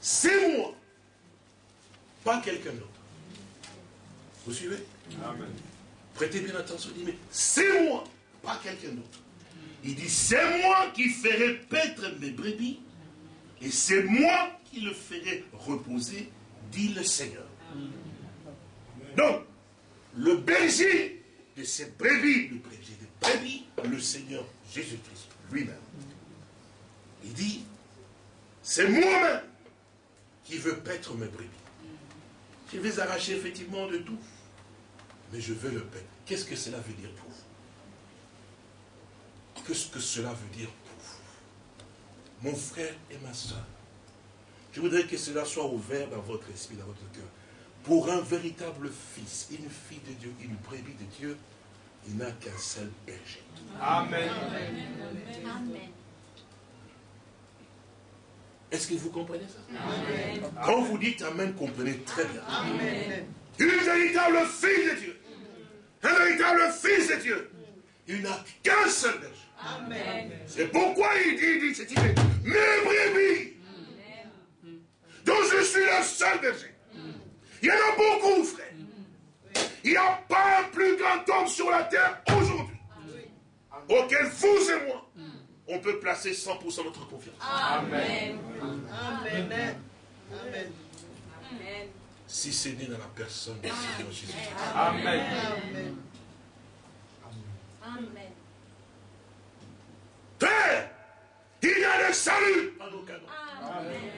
c'est moi, pas quelqu'un d'autre. Vous suivez? Amen. Prêtez bien attention, il dit, mais c'est moi, pas quelqu'un d'autre. Il dit, c'est moi qui ferai paître mes brebis, et c'est moi qui le ferai reposer, dit le Seigneur. Donc, le berger de ces brebis, le berger des brebis, le Seigneur Jésus-Christ lui-même. Il dit, c'est moi-même qui veut paître mes brebis. Je vais arracher effectivement de tout, mais je veux le paître. Qu'est-ce que cela veut dire pour vous? Qu'est-ce que cela veut dire Mon frère et ma soeur, je voudrais que cela soit ouvert dans votre esprit, dans votre cœur. Pour un véritable fils, une fille de Dieu, une brebis de Dieu, il n'a qu'un seul berger. Amen. Amen. Est-ce que vous comprenez ça? Quand vous dites Amen, comprenez très bien. Amen. Une véritable fille de Dieu. Un véritable fils de Dieu. Il n'a qu'un seul berger. C'est pourquoi il dit, il dit, mes brebis, dont je suis le seul berger. Il y en a beaucoup, frère. Il n'y a pas un plus grand homme sur la terre aujourd'hui auquel vous et moi on peut placer 100% notre confiance. Amen. Amen. Amen. Si c'est né dans la personne de Seigneur Jésus. Amen. Amen. Amen. Père, il y a le salut. Amen.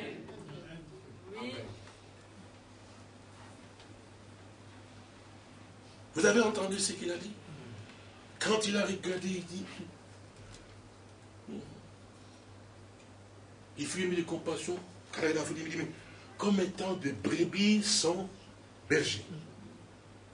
Vous avez entendu ce qu'il a dit? Quand il a regardé, il dit, Il fut ému de compassion, car il a voulu dire, comme étant de brebis sans berger.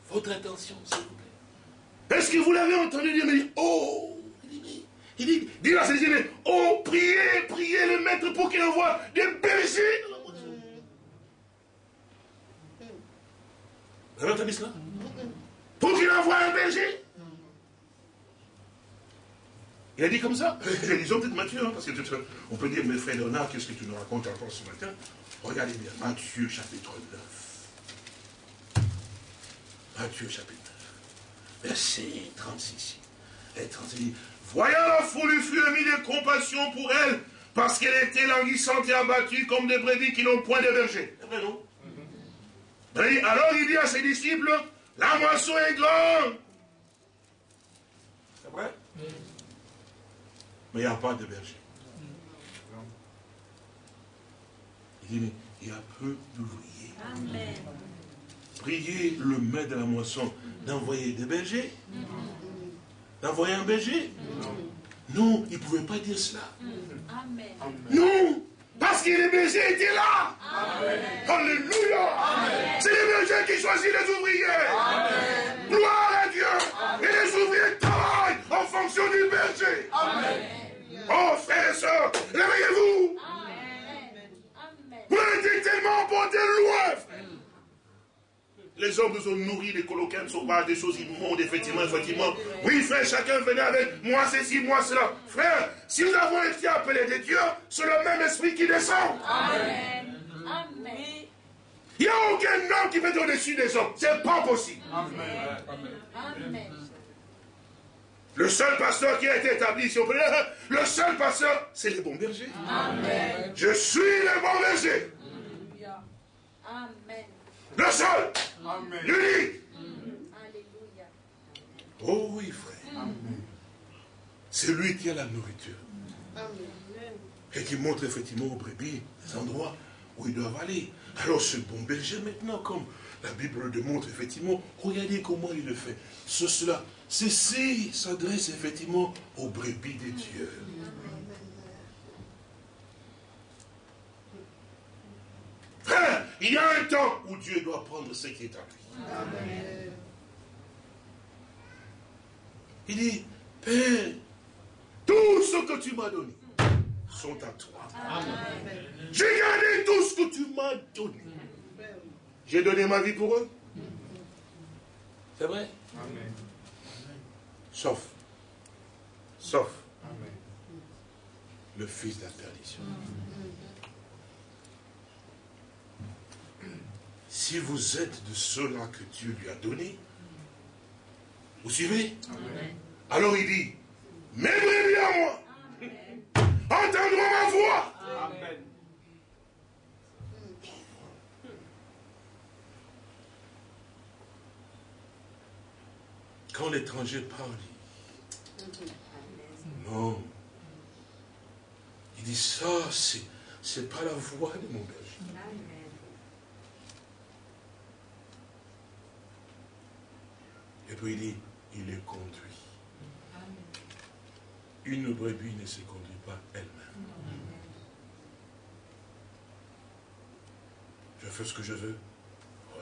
Votre attention, s'il vous plaît. Est-ce que vous l'avez entendu dire, mais oh, il dit, il dit, dit c'est mais oh, priez, priez le maître pour qu'il envoie des bergers la. Vous avez entendu cela? Pour qu'il envoie un berger? Il a dit comme ça. Lisons peut-être Matthieu, hein, parce qu'on peut dire, mes frères Léonard, qu'est-ce que tu nous racontes encore ce matin? Regardez bien, Matthieu chapitre 9. Matthieu chapitre 9, verset 36 et 36. Voyant la foule, il fut émis de compassion pour elle, parce qu'elle était languissante et abattue comme des brebis qui n'ont point de berger. C'est vrai, non Alors il dit à ses disciples, la moisson est grande. C'est vrai? Mais il n'y a pas de berger. Il dit, mais il y a peu d'ouvriers. Priez le maître de la moisson d'envoyer des bergers. D'envoyer un berger. Non, il ne pouvait pas dire cela. Non, parce que les bergers étaient là. Alléluia. C'est les bergers qui choisissent les ouvriers. Gloire à Dieu. Et les ouvriers travaillent en fonction du berger. Oh, frères et sœurs, réveillez-vous. Vous avez tellement porté loin, les hommes nous ont nourri, les coloquins sont pas des choses immondes, effectivement, effectivement. Oui, frère, chacun venait avec moi ceci, moi cela. Frère, si nous avons été appelés des dieux, c'est le même esprit qui descend. Amen. Amen. Il n'y a aucun homme qui peut au-dessus des hommes. C'est pas possible. Amen. Le seul pasteur qui a été établi ici, le seul pasteur, c'est le bon berger. Amen. Je suis le bon berger. Amen. Le seul. L'unique. Alléluia. Oh oui, frère. C'est lui qui a la nourriture. Et qui montre effectivement aux brebis les endroits où ils doivent aller. Alors ce bon berger maintenant, comme la Bible le démontre effectivement, regardez comment il le fait. Ce, cela, ceci s'adresse effectivement aux brebis des dieux. Il y a un temps où Dieu doit prendre ce qui est à lui. Il dit, Père, tout ce que tu m'as donné sont à toi. J'ai gardé tout ce que tu m'as donné. J'ai donné ma vie pour eux. C'est vrai? Sauf, sauf le fils de la perdition. Si vous êtes de ceux-là que Dieu lui a donné, vous suivez? Alors il dit, mes brebis à moi, entendront ma voix. Quand l'étranger parle, non. Il dit ça, c'est pas la voix de mon berger. Et puis il dit, il est conduit. Une brebis ne se conduit pas elle-même. Je fais ce que je veux. Oh,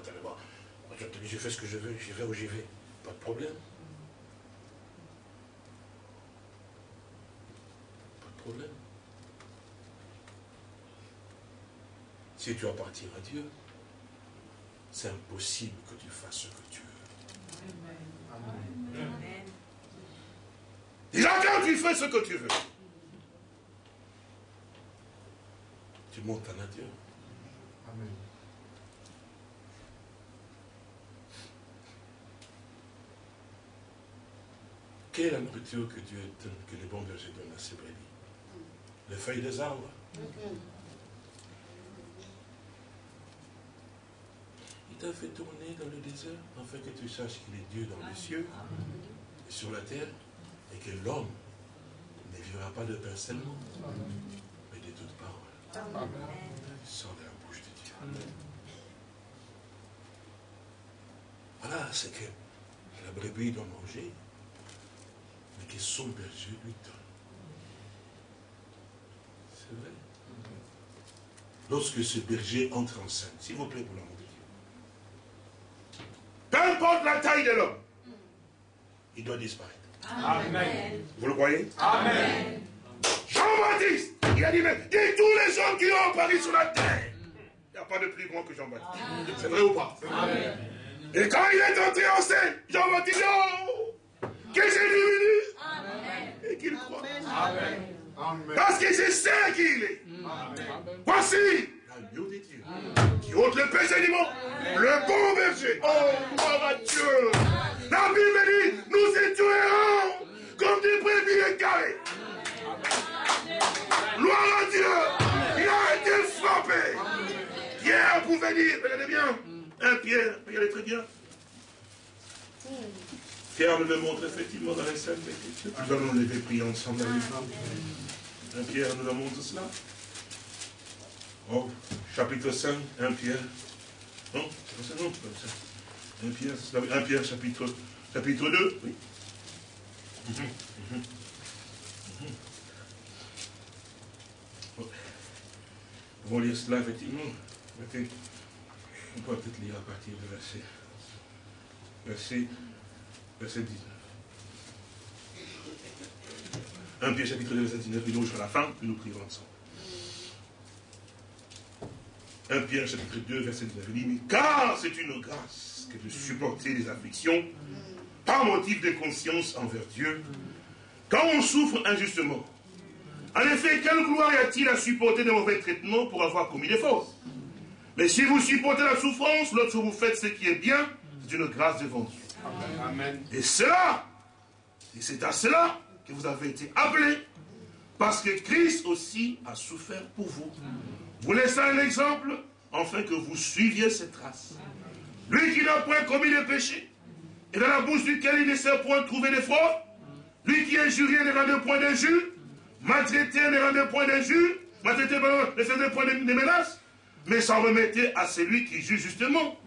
je fais ce que je veux, j'y vais où j'y vais. Pas de problème. Pas de problème. Si tu appartiens à Dieu, c'est impossible que tu fasses ce que tu veux. Déjà, quand tu fais ce que tu veux, tu montes à nature. Amen. Quelle est la nourriture que Dieu donne, que les bons bergers donnent à ses brebis? Les feuilles des arbres. T'a fait tourner dans le désert afin que tu saches qu'il est Dieu dans les cieux et sur la terre et que l'homme ne vivra pas de pain seulement, mais de toute parole. Sort de la bouche de Dieu. Voilà, c'est que la brebis doit manger, mais que son berger lui donne. C'est vrai. Lorsque ce berger entre en scène, s'il vous plaît pour l'amour peu importe la taille de l'homme, il doit disparaître. Amen. Vous le croyez? Amen. Jean-Baptiste, il a dit, mais dis tous les hommes qui ont apparu sur la terre. Il n'y a pas de plus grand que Jean-Baptiste. C'est vrai ou pas? Amen. Et quand il est entré en scène, Jean-Baptiste dit, oh, que j'ai venu et qu'il croit. Amen. Parce que c'est ça qu'il est. Voici dieux qui ôte le péché du monde. Le bon berger. Oh, gloire à Dieu. La Bible dit, nous étions errants comme des brebis égarés. Gloire à Dieu. Il a été frappé. Pierre pouvait dire, regardez bien, un Pierre, regardez très bien. Pierre nous le montre effectivement dans les scènes. Nous allons lever prier ensemble avec nous. Un Pierre nous le montre cela. Oh, chapitre 5, 1 Pierre. Non, non, 1 Pierre, 1 Pierre chapitre, chapitre 2, oui. Va lire cela, effectivement. On peut peut-être lire à partir du verset, verset, verset 19. 1 Pierre chapitre 2, verset 19, nous jusqu'à la fin, nous prions ensemble. 1 Pierre chapitre 2, verset 19, il dit, car c'est une grâce que de supporter les afflictions par motif de conscience envers Dieu, quand on souffre injustement. En effet, quelle gloire y a-t-il à supporter de mauvais traitements pour avoir commis des fautes? Mais si vous supportez la souffrance, lorsque vous faites ce qui est bien, c'est une grâce devant Dieu. Amen. Et cela, et c'est à cela que vous avez été appelés, parce que Christ aussi a souffert pour vous. Vous laissez un exemple, afin que vous suiviez cette traces. Lui qui n'a point commis de péché, et dans la bouche duquel il ne sait point trouver de fraude, lui qui est juré ne rend point d'injure, maltraité ne rend point d'injure, maltraité ne fait point de menaces, mais s'en remettait à celui qui juge justement.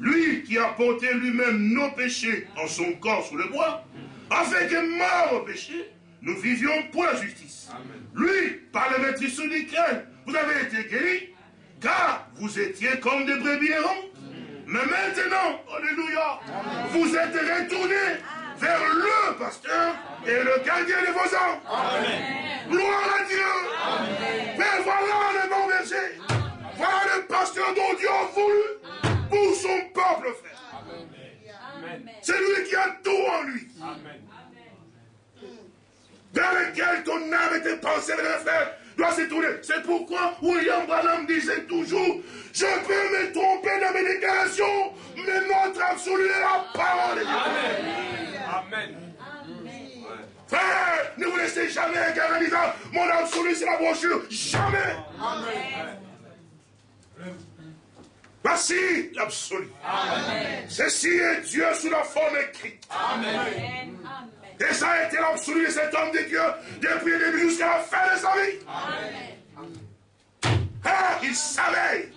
Lui qui a porté lui-même nos péchés en son corps sous le bois, afin que mort au péché, nous vivions pour la justice. Lui, par le maîtrise duquel vous avez été guéris, car vous étiez comme des brebis errants. Mais maintenant, Alléluia, vous êtes retournés vers le pasteur et le gardien de vos âmes. Gloire à Dieu. Mais voilà le bon verset. Voilà le pasteur dont Dieu a voulu pour son peuple, frère. C'est lui qui a tout en lui. Vers lequel ton âme était pensée, frère doit se tourner. C'est pourquoi William Branham disait toujours, je peux me tromper dans mes déclarations, mais notre absolu est la parole de Dieu. Amen. Frère, ne vous laissez jamais égarer en disant, mon absolu c'est la brochure. Jamais. Amen. Voici l'absolu. Ceci est Dieu sous la forme écrite. Amen. Et ça a été l'absolu de cet homme de Dieu depuis le début jusqu'à la fin de sa vie. Amen. Ah, il savait.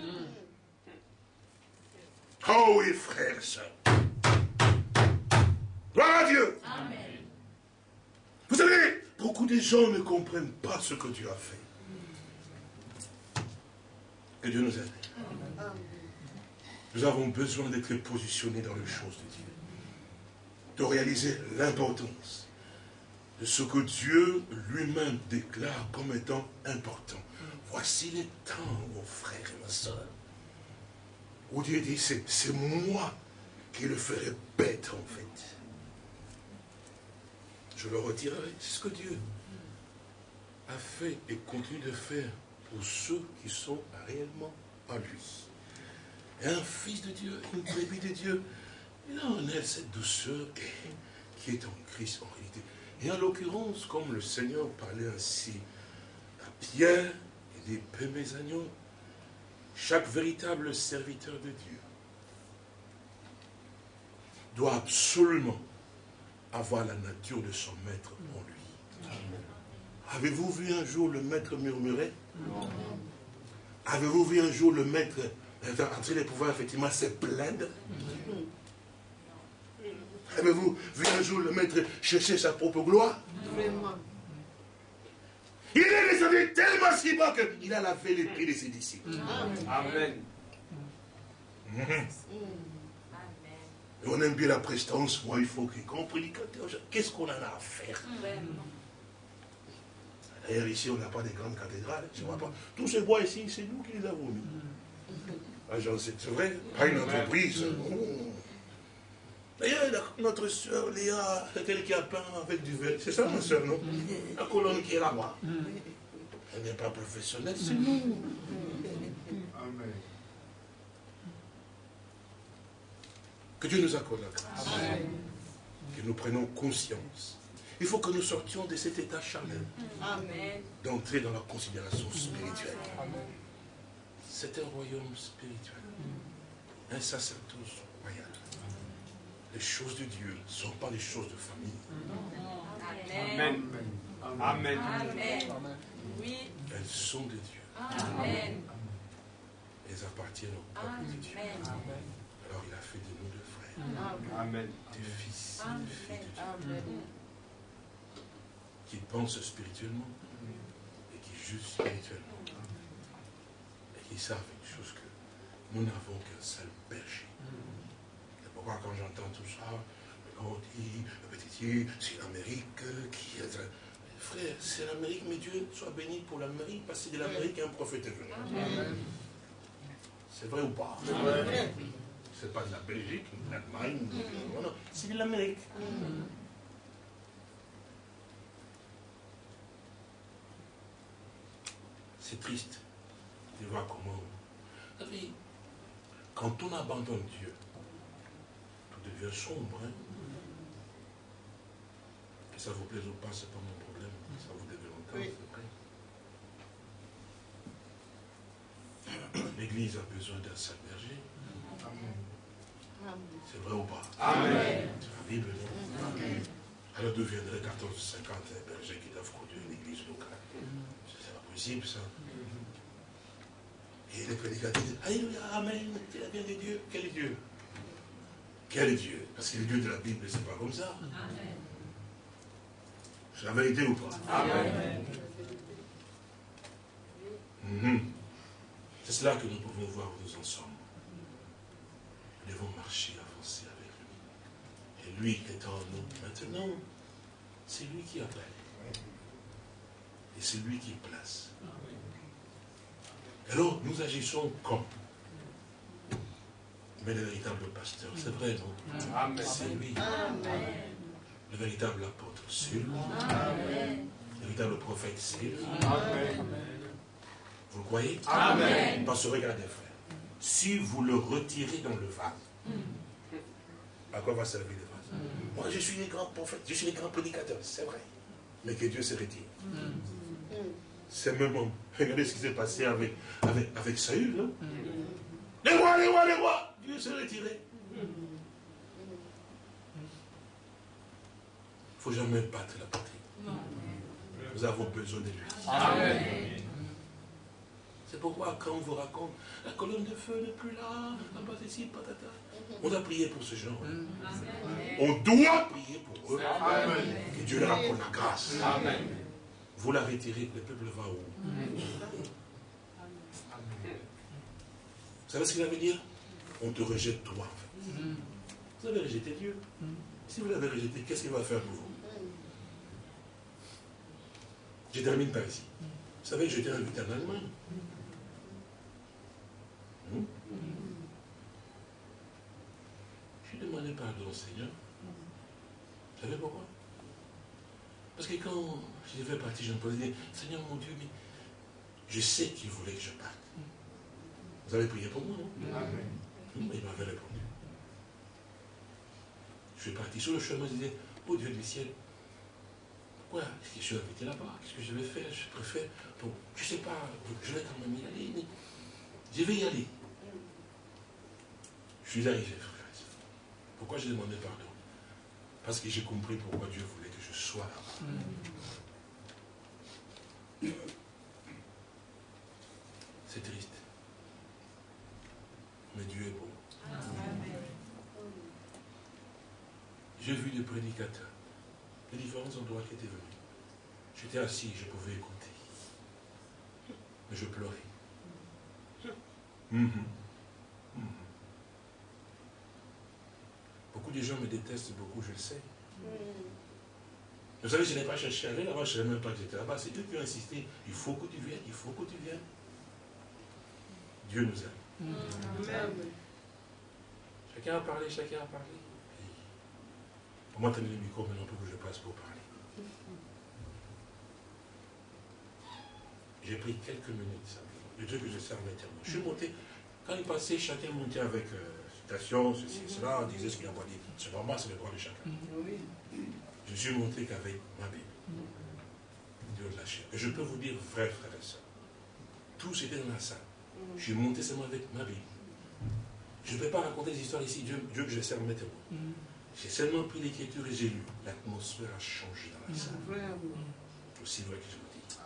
Oh oui, frère et soeurs. Gloire à Dieu. Amen. Vous savez, beaucoup de gens ne comprennent pas ce que Dieu a fait. Que Dieu nous aide. Nous avons besoin d'être positionnés dans les choses de Dieu de réaliser l'importance de ce que Dieu lui-même déclare comme étant important. Voici les temps, mon frère et ma soeur, où Dieu dit, c'est moi qui le ferai bête en fait. Je le retirerai. C'est ce que Dieu a fait et continue de faire pour ceux qui sont réellement à lui. Un fils de Dieu, une brebis de Dieu, il en est cette douceur qui est en Christ en réalité. Et en l'occurrence, comme le Seigneur parlait ainsi à Pierre, et dit, peu mes agneaux, chaque véritable serviteur de Dieu doit absolument avoir la nature de son maître en lui. Avez-vous vu un jour le maître murmurer? Avez-vous vu un jour le maître en train de pouvoir effectivement se plaindre Avez-vous vu un jour le maître chercher sa propre gloire? Il est descendu tellement si bas qu'il a lavé les pieds de ses disciples. Amen. Et on aime bien la prestance. Moi, il faut qu'il comprenne. Qu'est-ce qu'on en a à faire? D'ailleurs, ici, on n'a pas de grandes cathédrales. Je vois pas. Tous ces bois ici, c'est nous qui les avons mis. Ah, c'est vrai, pas une entreprise. D'ailleurs, notre soeur Léa, c'est elle qui a peint avec du verre. C'est ça, ma soeur, non? La colonne qui est là-bas. Elle n'est pas professionnelle, c'est nous. Amen. Que Dieu nous accorde la grâce. Que nous prenions conscience. Il faut que nous sortions de cet état charnel. D'entrer dans la considération spirituelle. C'est un royaume spirituel. Un sacerdoce les choses de Dieu ne sont pas les choses de famille. Amen. Amen. Amen. Oui. Elles sont de Dieu. Amen. elles appartiennent au peuple de Dieu. Alors il a fait de nous deux frères, Amen. des fils, des filles de Dieu, qui pensent spirituellement et qui jugent spirituellement et qui savent une chose que nous n'avons qu'un seul berger. Quand j'entends tout ça, dit, petit c'est l'Amérique qui est... Frère, c'est l'Amérique, mais Dieu soit béni pour l'Amérique, parce que c'est de l'Amérique qu'un prophète est venu. C'est vrai ou pas? C'est pas de la Belgique, de l'Allemagne, non, c'est de l'Amérique. C'est triste de voir comment. Quand on abandonne Dieu, devient sombre. Hein? Que ça vous plaise ou pas, c'est pas mon problème. Ça vous devait longtemps, c'est vrai. L'Église a besoin d'un seul berger. C'est vrai ou pas? Amen. C'est la Bible, non? Alors deviendrait 14 50 bergers qui doivent conduire une église locale. C'est pas possible, ça. Et les prédicateurs disent Alléluia, Amen, c'est la bien de Dieu. Quel est Dieu? Quel Dieu? Parce que le Dieu de la Bible, c'est pas comme ça. C'est la vérité ou pas? Amen. Mhm. C'est cela que nous pouvons voir où nous en sommes. Nous devons marcher, avancer avec lui. Et lui qui est en nous maintenant, c'est lui qui appelle. Et c'est lui qui place. Alors, nous agissons comme? Mais le véritable pasteur, c'est vrai, non. C'est lui. Le véritable apôtre, c'est lui. Le véritable prophète, c'est lui. Amen. Vous le croyez? Amen. Parce que regardez, frère, si vous le retirez dans le vase, à quoi va servir le vase Moi, je suis les grands prophètes, je suis les grands prédicateurs, c'est vrai. Mais que Dieu se retire. C'est même. Regardez ce qui s'est passé avec, avec, avec Saül, non? Les rois, les rois, les rois Dieu s'est retiré. Il ne faut jamais battre la patrie. Nous avons besoin de lui. Amen. C'est pourquoi quand on vous raconte, la colonne de feu n'est plus là, n'a pas ici, patata. On doit prier pour ce genre. On doit prier pour eux. Amen. Que Dieu leur apporte la grâce. Amen. Vous la retirez, le peuple va où? Vous savez ce qu'il veut dire On te rejette toi. en fait. Vous avez rejeté Dieu. Si vous l'avez rejeté, qu'est-ce qu'il va faire pour vous? Je termine par ici. Vous savez, j'étais invité en Allemagne. Hmm? J'ai demandé pardon au Seigneur. Vous savez pourquoi? Parce que quand je devais partir, je me posais, dire, Seigneur mon Dieu, mais je sais qu'il voulait que je parte. Vous avez prié pour moi, non? Amen. Il m'avait répondu. Je suis parti sur le chemin, je disais, oh Dieu du ciel, pourquoi est-ce que je suis invité là-bas? Qu'est-ce que je vais faire? Je préfère. Bon, je ne sais pas, je vais quand même y aller, mais je vais y aller. Je suis arrivé, frère. Pourquoi j'ai demandé pardon? Parce que j'ai compris pourquoi Dieu voulait que je sois là-bas. C'est triste. Mais Dieu est bon. J'ai vu des prédicateurs de différents endroits qui étaient venus. J'étais assis, je pouvais écouter. Mais je pleurais. Mhm. Mhm. Beaucoup de gens me détestent beaucoup, je le sais. Vous savez, je n'ai pas cherché à aller là-bas, je ne savais même pas que j'étais là-bas. C'est eux qui ont insisté. Il faut que tu viennes, il faut que tu viennes. Dieu nous aime. Chacun a parlé, chacun a parlé. Pour moi, tenez le micro maintenant pour que je passe pour parler. J'ai pris quelques minutes, simplement. Le Dieu que je sers maintenant. Je suis monté. Quand il passait, chacun montait avec euh, citation, ceci, cela, on disait ce qu'il a pas dit. C'est normal, c'est le droit de chacun. Je suis monté qu'avec ma Bible. Dieu de la chair. Et je peux vous dire, frères, frères et sœurs, tous étaient dans la salle. Je suis monté seulement avec ma Bible. Je ne peux pas raconter des histoires ici, Dieu, Dieu que je sers maintenant. J'ai seulement pris l'écriture et j'ai lu. L'atmosphère a changé dans la salle. Aussi vrai que je vous dis.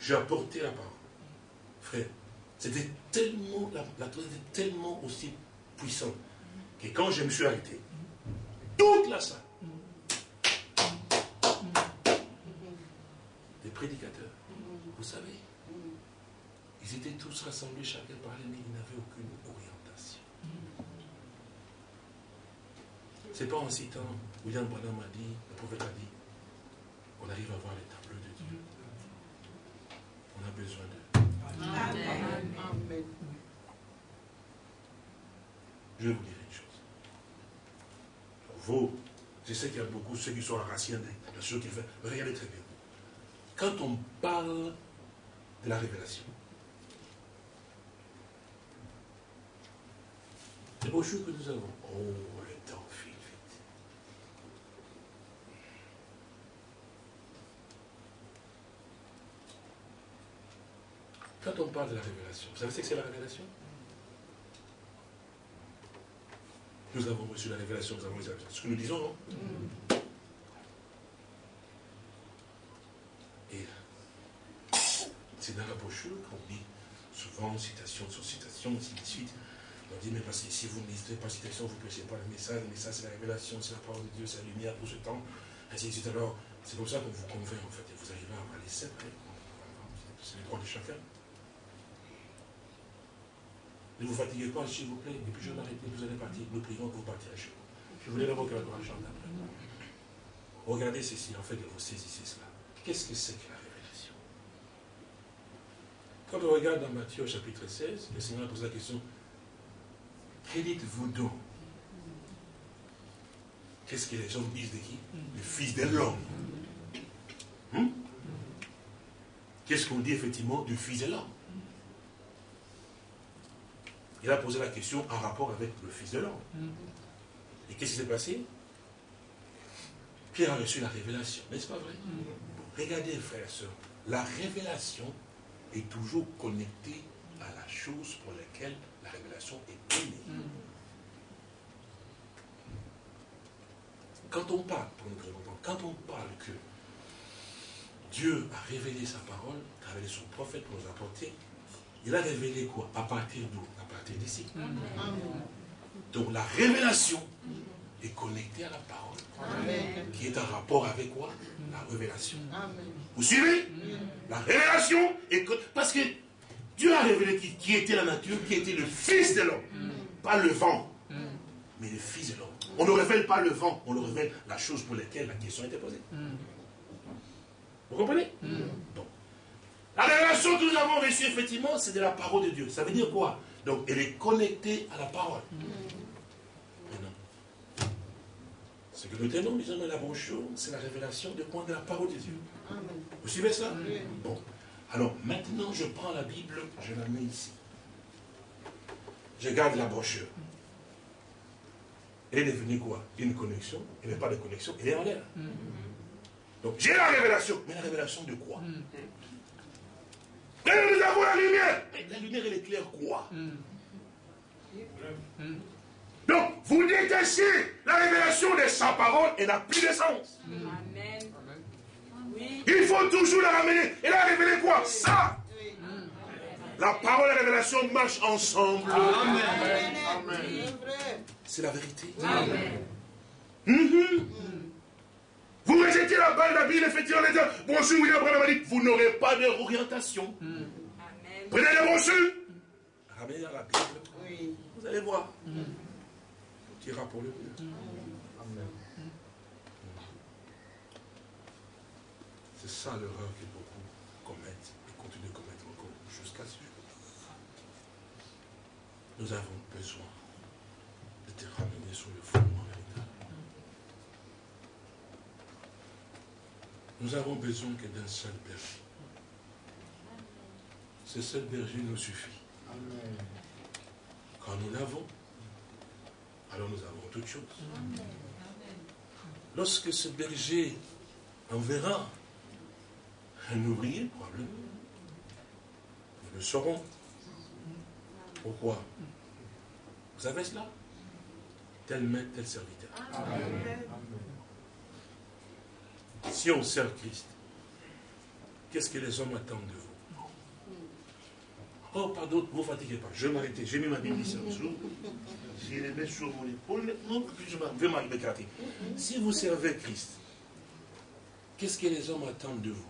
J'ai apporté la parole. Frère, c'était tellement, la, la était tellement aussi puissante que quand je me suis arrêté, toute la salle, des prédicateurs, vous savez, ils étaient tous rassemblés, chacun parlait, mais ils n'avaient aucune orientation. C'est pas en citant, William Branham a dit, le prophète a dit, on arrive à voir les tableaux de Dieu. On a besoin de. Amen. Je vais vous dire une chose. Vous, je sais qu'il y a beaucoup ceux qui sont enracinés dans ce qu'il fait. Regardez très bien. Quand on parle de la révélation, les brochures que nous avons, oh, le temps file vite. Quand on parle de la révélation, vous savez ce que c'est la révélation? Nous avons reçu la révélation, nous avons reçu la. Ce que nous disons, non? Et c'est dans la brochure qu'on dit souvent citation sur citation, ainsi de suite. On dit, mais parce que si vous ne lisez pas citation, vous ne prêchez pas le message, le message c'est la révélation, c'est la parole de Dieu, c'est la lumière pour ce temps, ainsi de. Alors, c'est comme ça qu'on vous convainc en fait, et vous arrivez à les sept C'est le droit de chacun. Ne vous fatiguez pas, s'il vous plaît, et puis je vais m'arrêter, vous allez partir, nous prions que vous partirez chez vous. Je voulais d'abord que la chante après. Regardez ceci, en fait, vous saisissez cela. Qu'est-ce que c'est que la révélation? Quand on regarde dans Matthieu chapitre 16, le Seigneur pose la question, que dites-vous donc? Qu'est-ce que les gens disent de qui? Le Fils de l'homme. Hum? Qu'est-ce qu'on dit effectivement du Fils de l'homme? Il a posé la question en rapport avec le Fils de l'homme. Et qu'est-ce qui s'est passé? Pierre a reçu la révélation, n'est-ce pas vrai? Regardez, frères et sœurs, la révélation est toujours connectée à la chose pour laquelle la révélation est donnée. Quand on parle, pour nous quand on parle que Dieu a révélé sa parole, a révélé son prophète pour nous apporter, il a révélé quoi? À partir d'où? À partir d'ici. Donc la révélation est connectée à la parole, qui est en rapport avec quoi? La révélation. Vous suivez? La révélation est... Parce que Dieu a révélé qui, qui était la nature, qui était le Fils de l'homme. Pas le vent, mais le Fils de l'homme. On ne révèle pas le vent, on le révèle la chose pour laquelle la question a été posée. Vous comprenez? Donc, la révélation que nous avons reçue, effectivement, c'est de la parole de Dieu. Ça veut dire quoi? Donc, elle est connectée à la parole. Maintenant, ce que nous tenons, disons, dans la brochure, c'est la révélation de point de la parole de Dieu. Vous suivez ça? Bon. Alors, maintenant, je prends la Bible, je la mets ici. Je garde la brochure. Elle est devenue quoi? Une connexion. Elle n'est pas de connexion, elle est en l'air. Donc, j'ai la révélation. Mais la révélation de quoi? Et nous avons la lumière. Mais la lumière, elle éclaire quoi? Donc, vous détachez la révélation de sa parole, elle n'a plus de sens. Amen. Il faut toujours la ramener. Elle a révélé quoi? Ça La parole et la révélation marchent ensemble. C'est la vérité. Mhm. Vous rejetez la balle d'habile, effectivement, les gens. Bonjour, William Branham a dit, vous n'aurez pas d'orientation. Amen. Prenez la brochure. Ramenez la Bible. Vous allez voir. Qui ira pour le mieux. Ça l'erreur que beaucoup commettent et continuent de commettre encore jusqu'à ce jour. Nous avons besoin de te ramener sur le fondement véritable. Nous avons besoin que d'un seul berger. Ce seul berger nous suffit. Quand nous l'avons, alors nous avons toutes choses. Lorsque ce berger enverra un ouvrier, probablement, nous le saurons. Pourquoi? Vous savez cela? Tel maître, tel serviteur. Si on sert Christ, qu'est-ce que les hommes attendent de vous? Oh, pardon, vous fatiguez pas. Je vais m'arrêter. J'ai mis ma Bible ici en dessous. J'ai les mets sur mon épaule. Non, je vais m'arrêter. Si vous servez Christ, qu'est-ce que les hommes attendent de vous?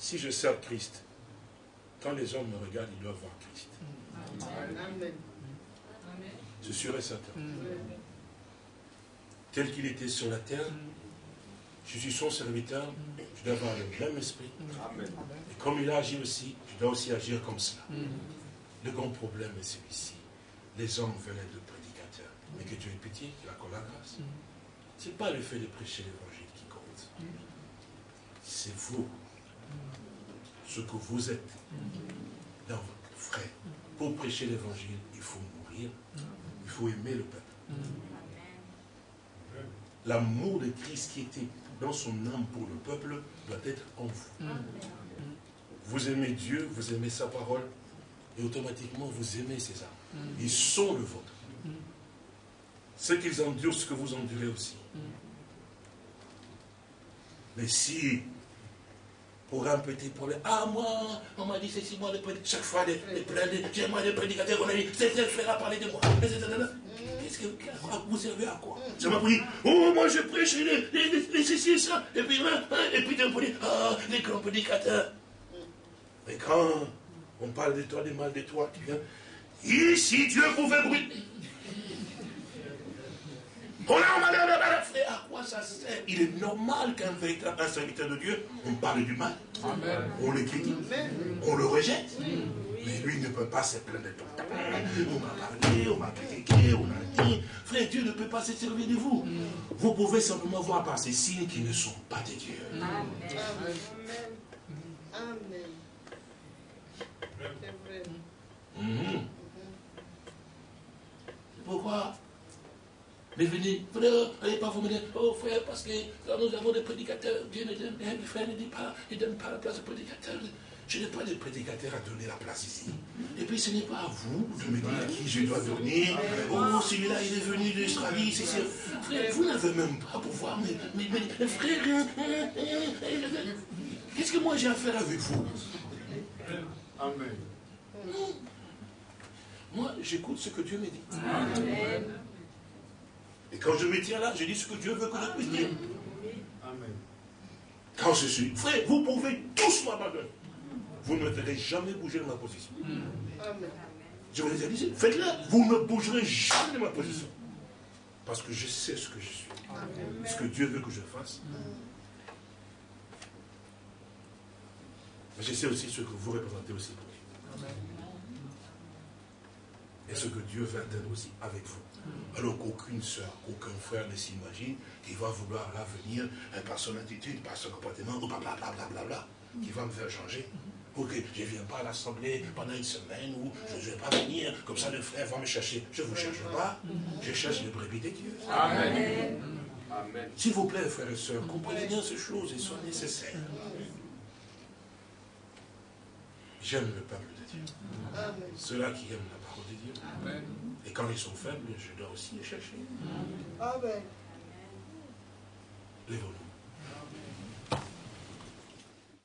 Si je sers Christ, quand les hommes me regardent, ils doivent voir Christ. Amen. Je suis certain. Tel qu'il était sur la terre, je suis son serviteur, je dois avoir le même esprit. Et comme il a agi aussi, je dois aussi agir comme cela. Le grand problème est celui-ci. Les hommes veulent être prédicateurs. Mais que Dieu ait pitié, qu'il accorde la grâce. Ce n'est pas le fait de prêcher l'évangile qui compte. C'est vous, ce que vous êtes dans votre frère. Pour prêcher l'évangile, il faut mourir, il faut aimer le peuple. L'amour de Christ qui était dans son âme pour le peuple doit être en vous. Vous aimez Dieu, vous aimez sa parole, et automatiquement vous aimez ces âmes. Ils sont le vôtre. Ce qu'ils endurent, ce que vous endurez aussi. Mais si pour un petit problème. Ah, moi, on m'a dit ceci, moi, les chaque fois, les, les, j'ai moi, les prédicateurs, on a dit, c'est le frère à parler de moi. Qu'est-ce que vous servez à quoi? Ça m'a pris, oh, moi, je prêche les, ceci et ça. Et puis, hein, hein et puis, d'un dit, ah, les grands prédicateurs. Mais quand on parle de toi, des mal de toi, tu viens, ici, Dieu pouvait brûler. On a frère, à quoi ça sert? Il est normal qu'un véritable serviteur de Dieu, on parle du mal. On le critique. On le rejette. Mais lui ne peut pas se plaindre de tout. On m'a parlé, on m'a critiqué, on a dit. Frère, Dieu ne peut pas se servir de vous. Vous pouvez simplement voir par ces signes qui ne sont pas de Dieu. Amen. Amen. Vrai. Pourquoi mais venez, frère, allez pas vous mener, oh frère, parce que là nous avons des prédicateurs, Dieu ne donne, eh, frère ne dit pas, il ne donne pas la place aux prédicateurs. Je n'ai pas de prédicateur à donner la place ici. Et puis ce n'est pas à vous de me dire à qui je dois donner. Oh, celui-là, il est venu d'Australie, c'est sûr. Frère, vous n'avez même pas pouvoir, mais, mais, mais frère, hein, hein, hein, qu'est-ce que moi j'ai à faire avec vous? Amen. Moi, j'écoute ce que Dieu me dit. Amen. Et quand je me tiens là, je dis ce que Dieu veut que je puisse dire. Amen. Quand je suis frère, vous pouvez tous m'abandonner. Vous ne me ferez jamais bouger de ma position. Amen. Je vous ai dit, faites-le. Vous ne bougerez jamais de ma position. Parce que je sais ce que je suis. Ce que Dieu veut que je fasse. Mais je sais aussi ce que vous représentez aussi pour lui. Et ce que Dieu veut atteindre aussi avec vous. Alors qu'aucune soeur, aucun frère ne s'imagine qu'il va vouloir là venir hein, par son attitude, par son comportement, ou blablabla, bla, bla, qui va me faire changer. Pour que je ne viens pas à l'assemblée pendant une semaine ou je ne vais pas venir, comme ça le frère va me chercher. Je ne vous cherche pas, je cherche les brebis de Dieu. Amen. S'il vous plaît, frères et sœurs, comprenez bien ces choses, elles sont nécessaires. J'aime le peuple de Dieu. Ceux-là qui aiment la parole de Dieu. Amen. Et quand ils sont faibles, je dois aussi les chercher. Amen. Lève-nous.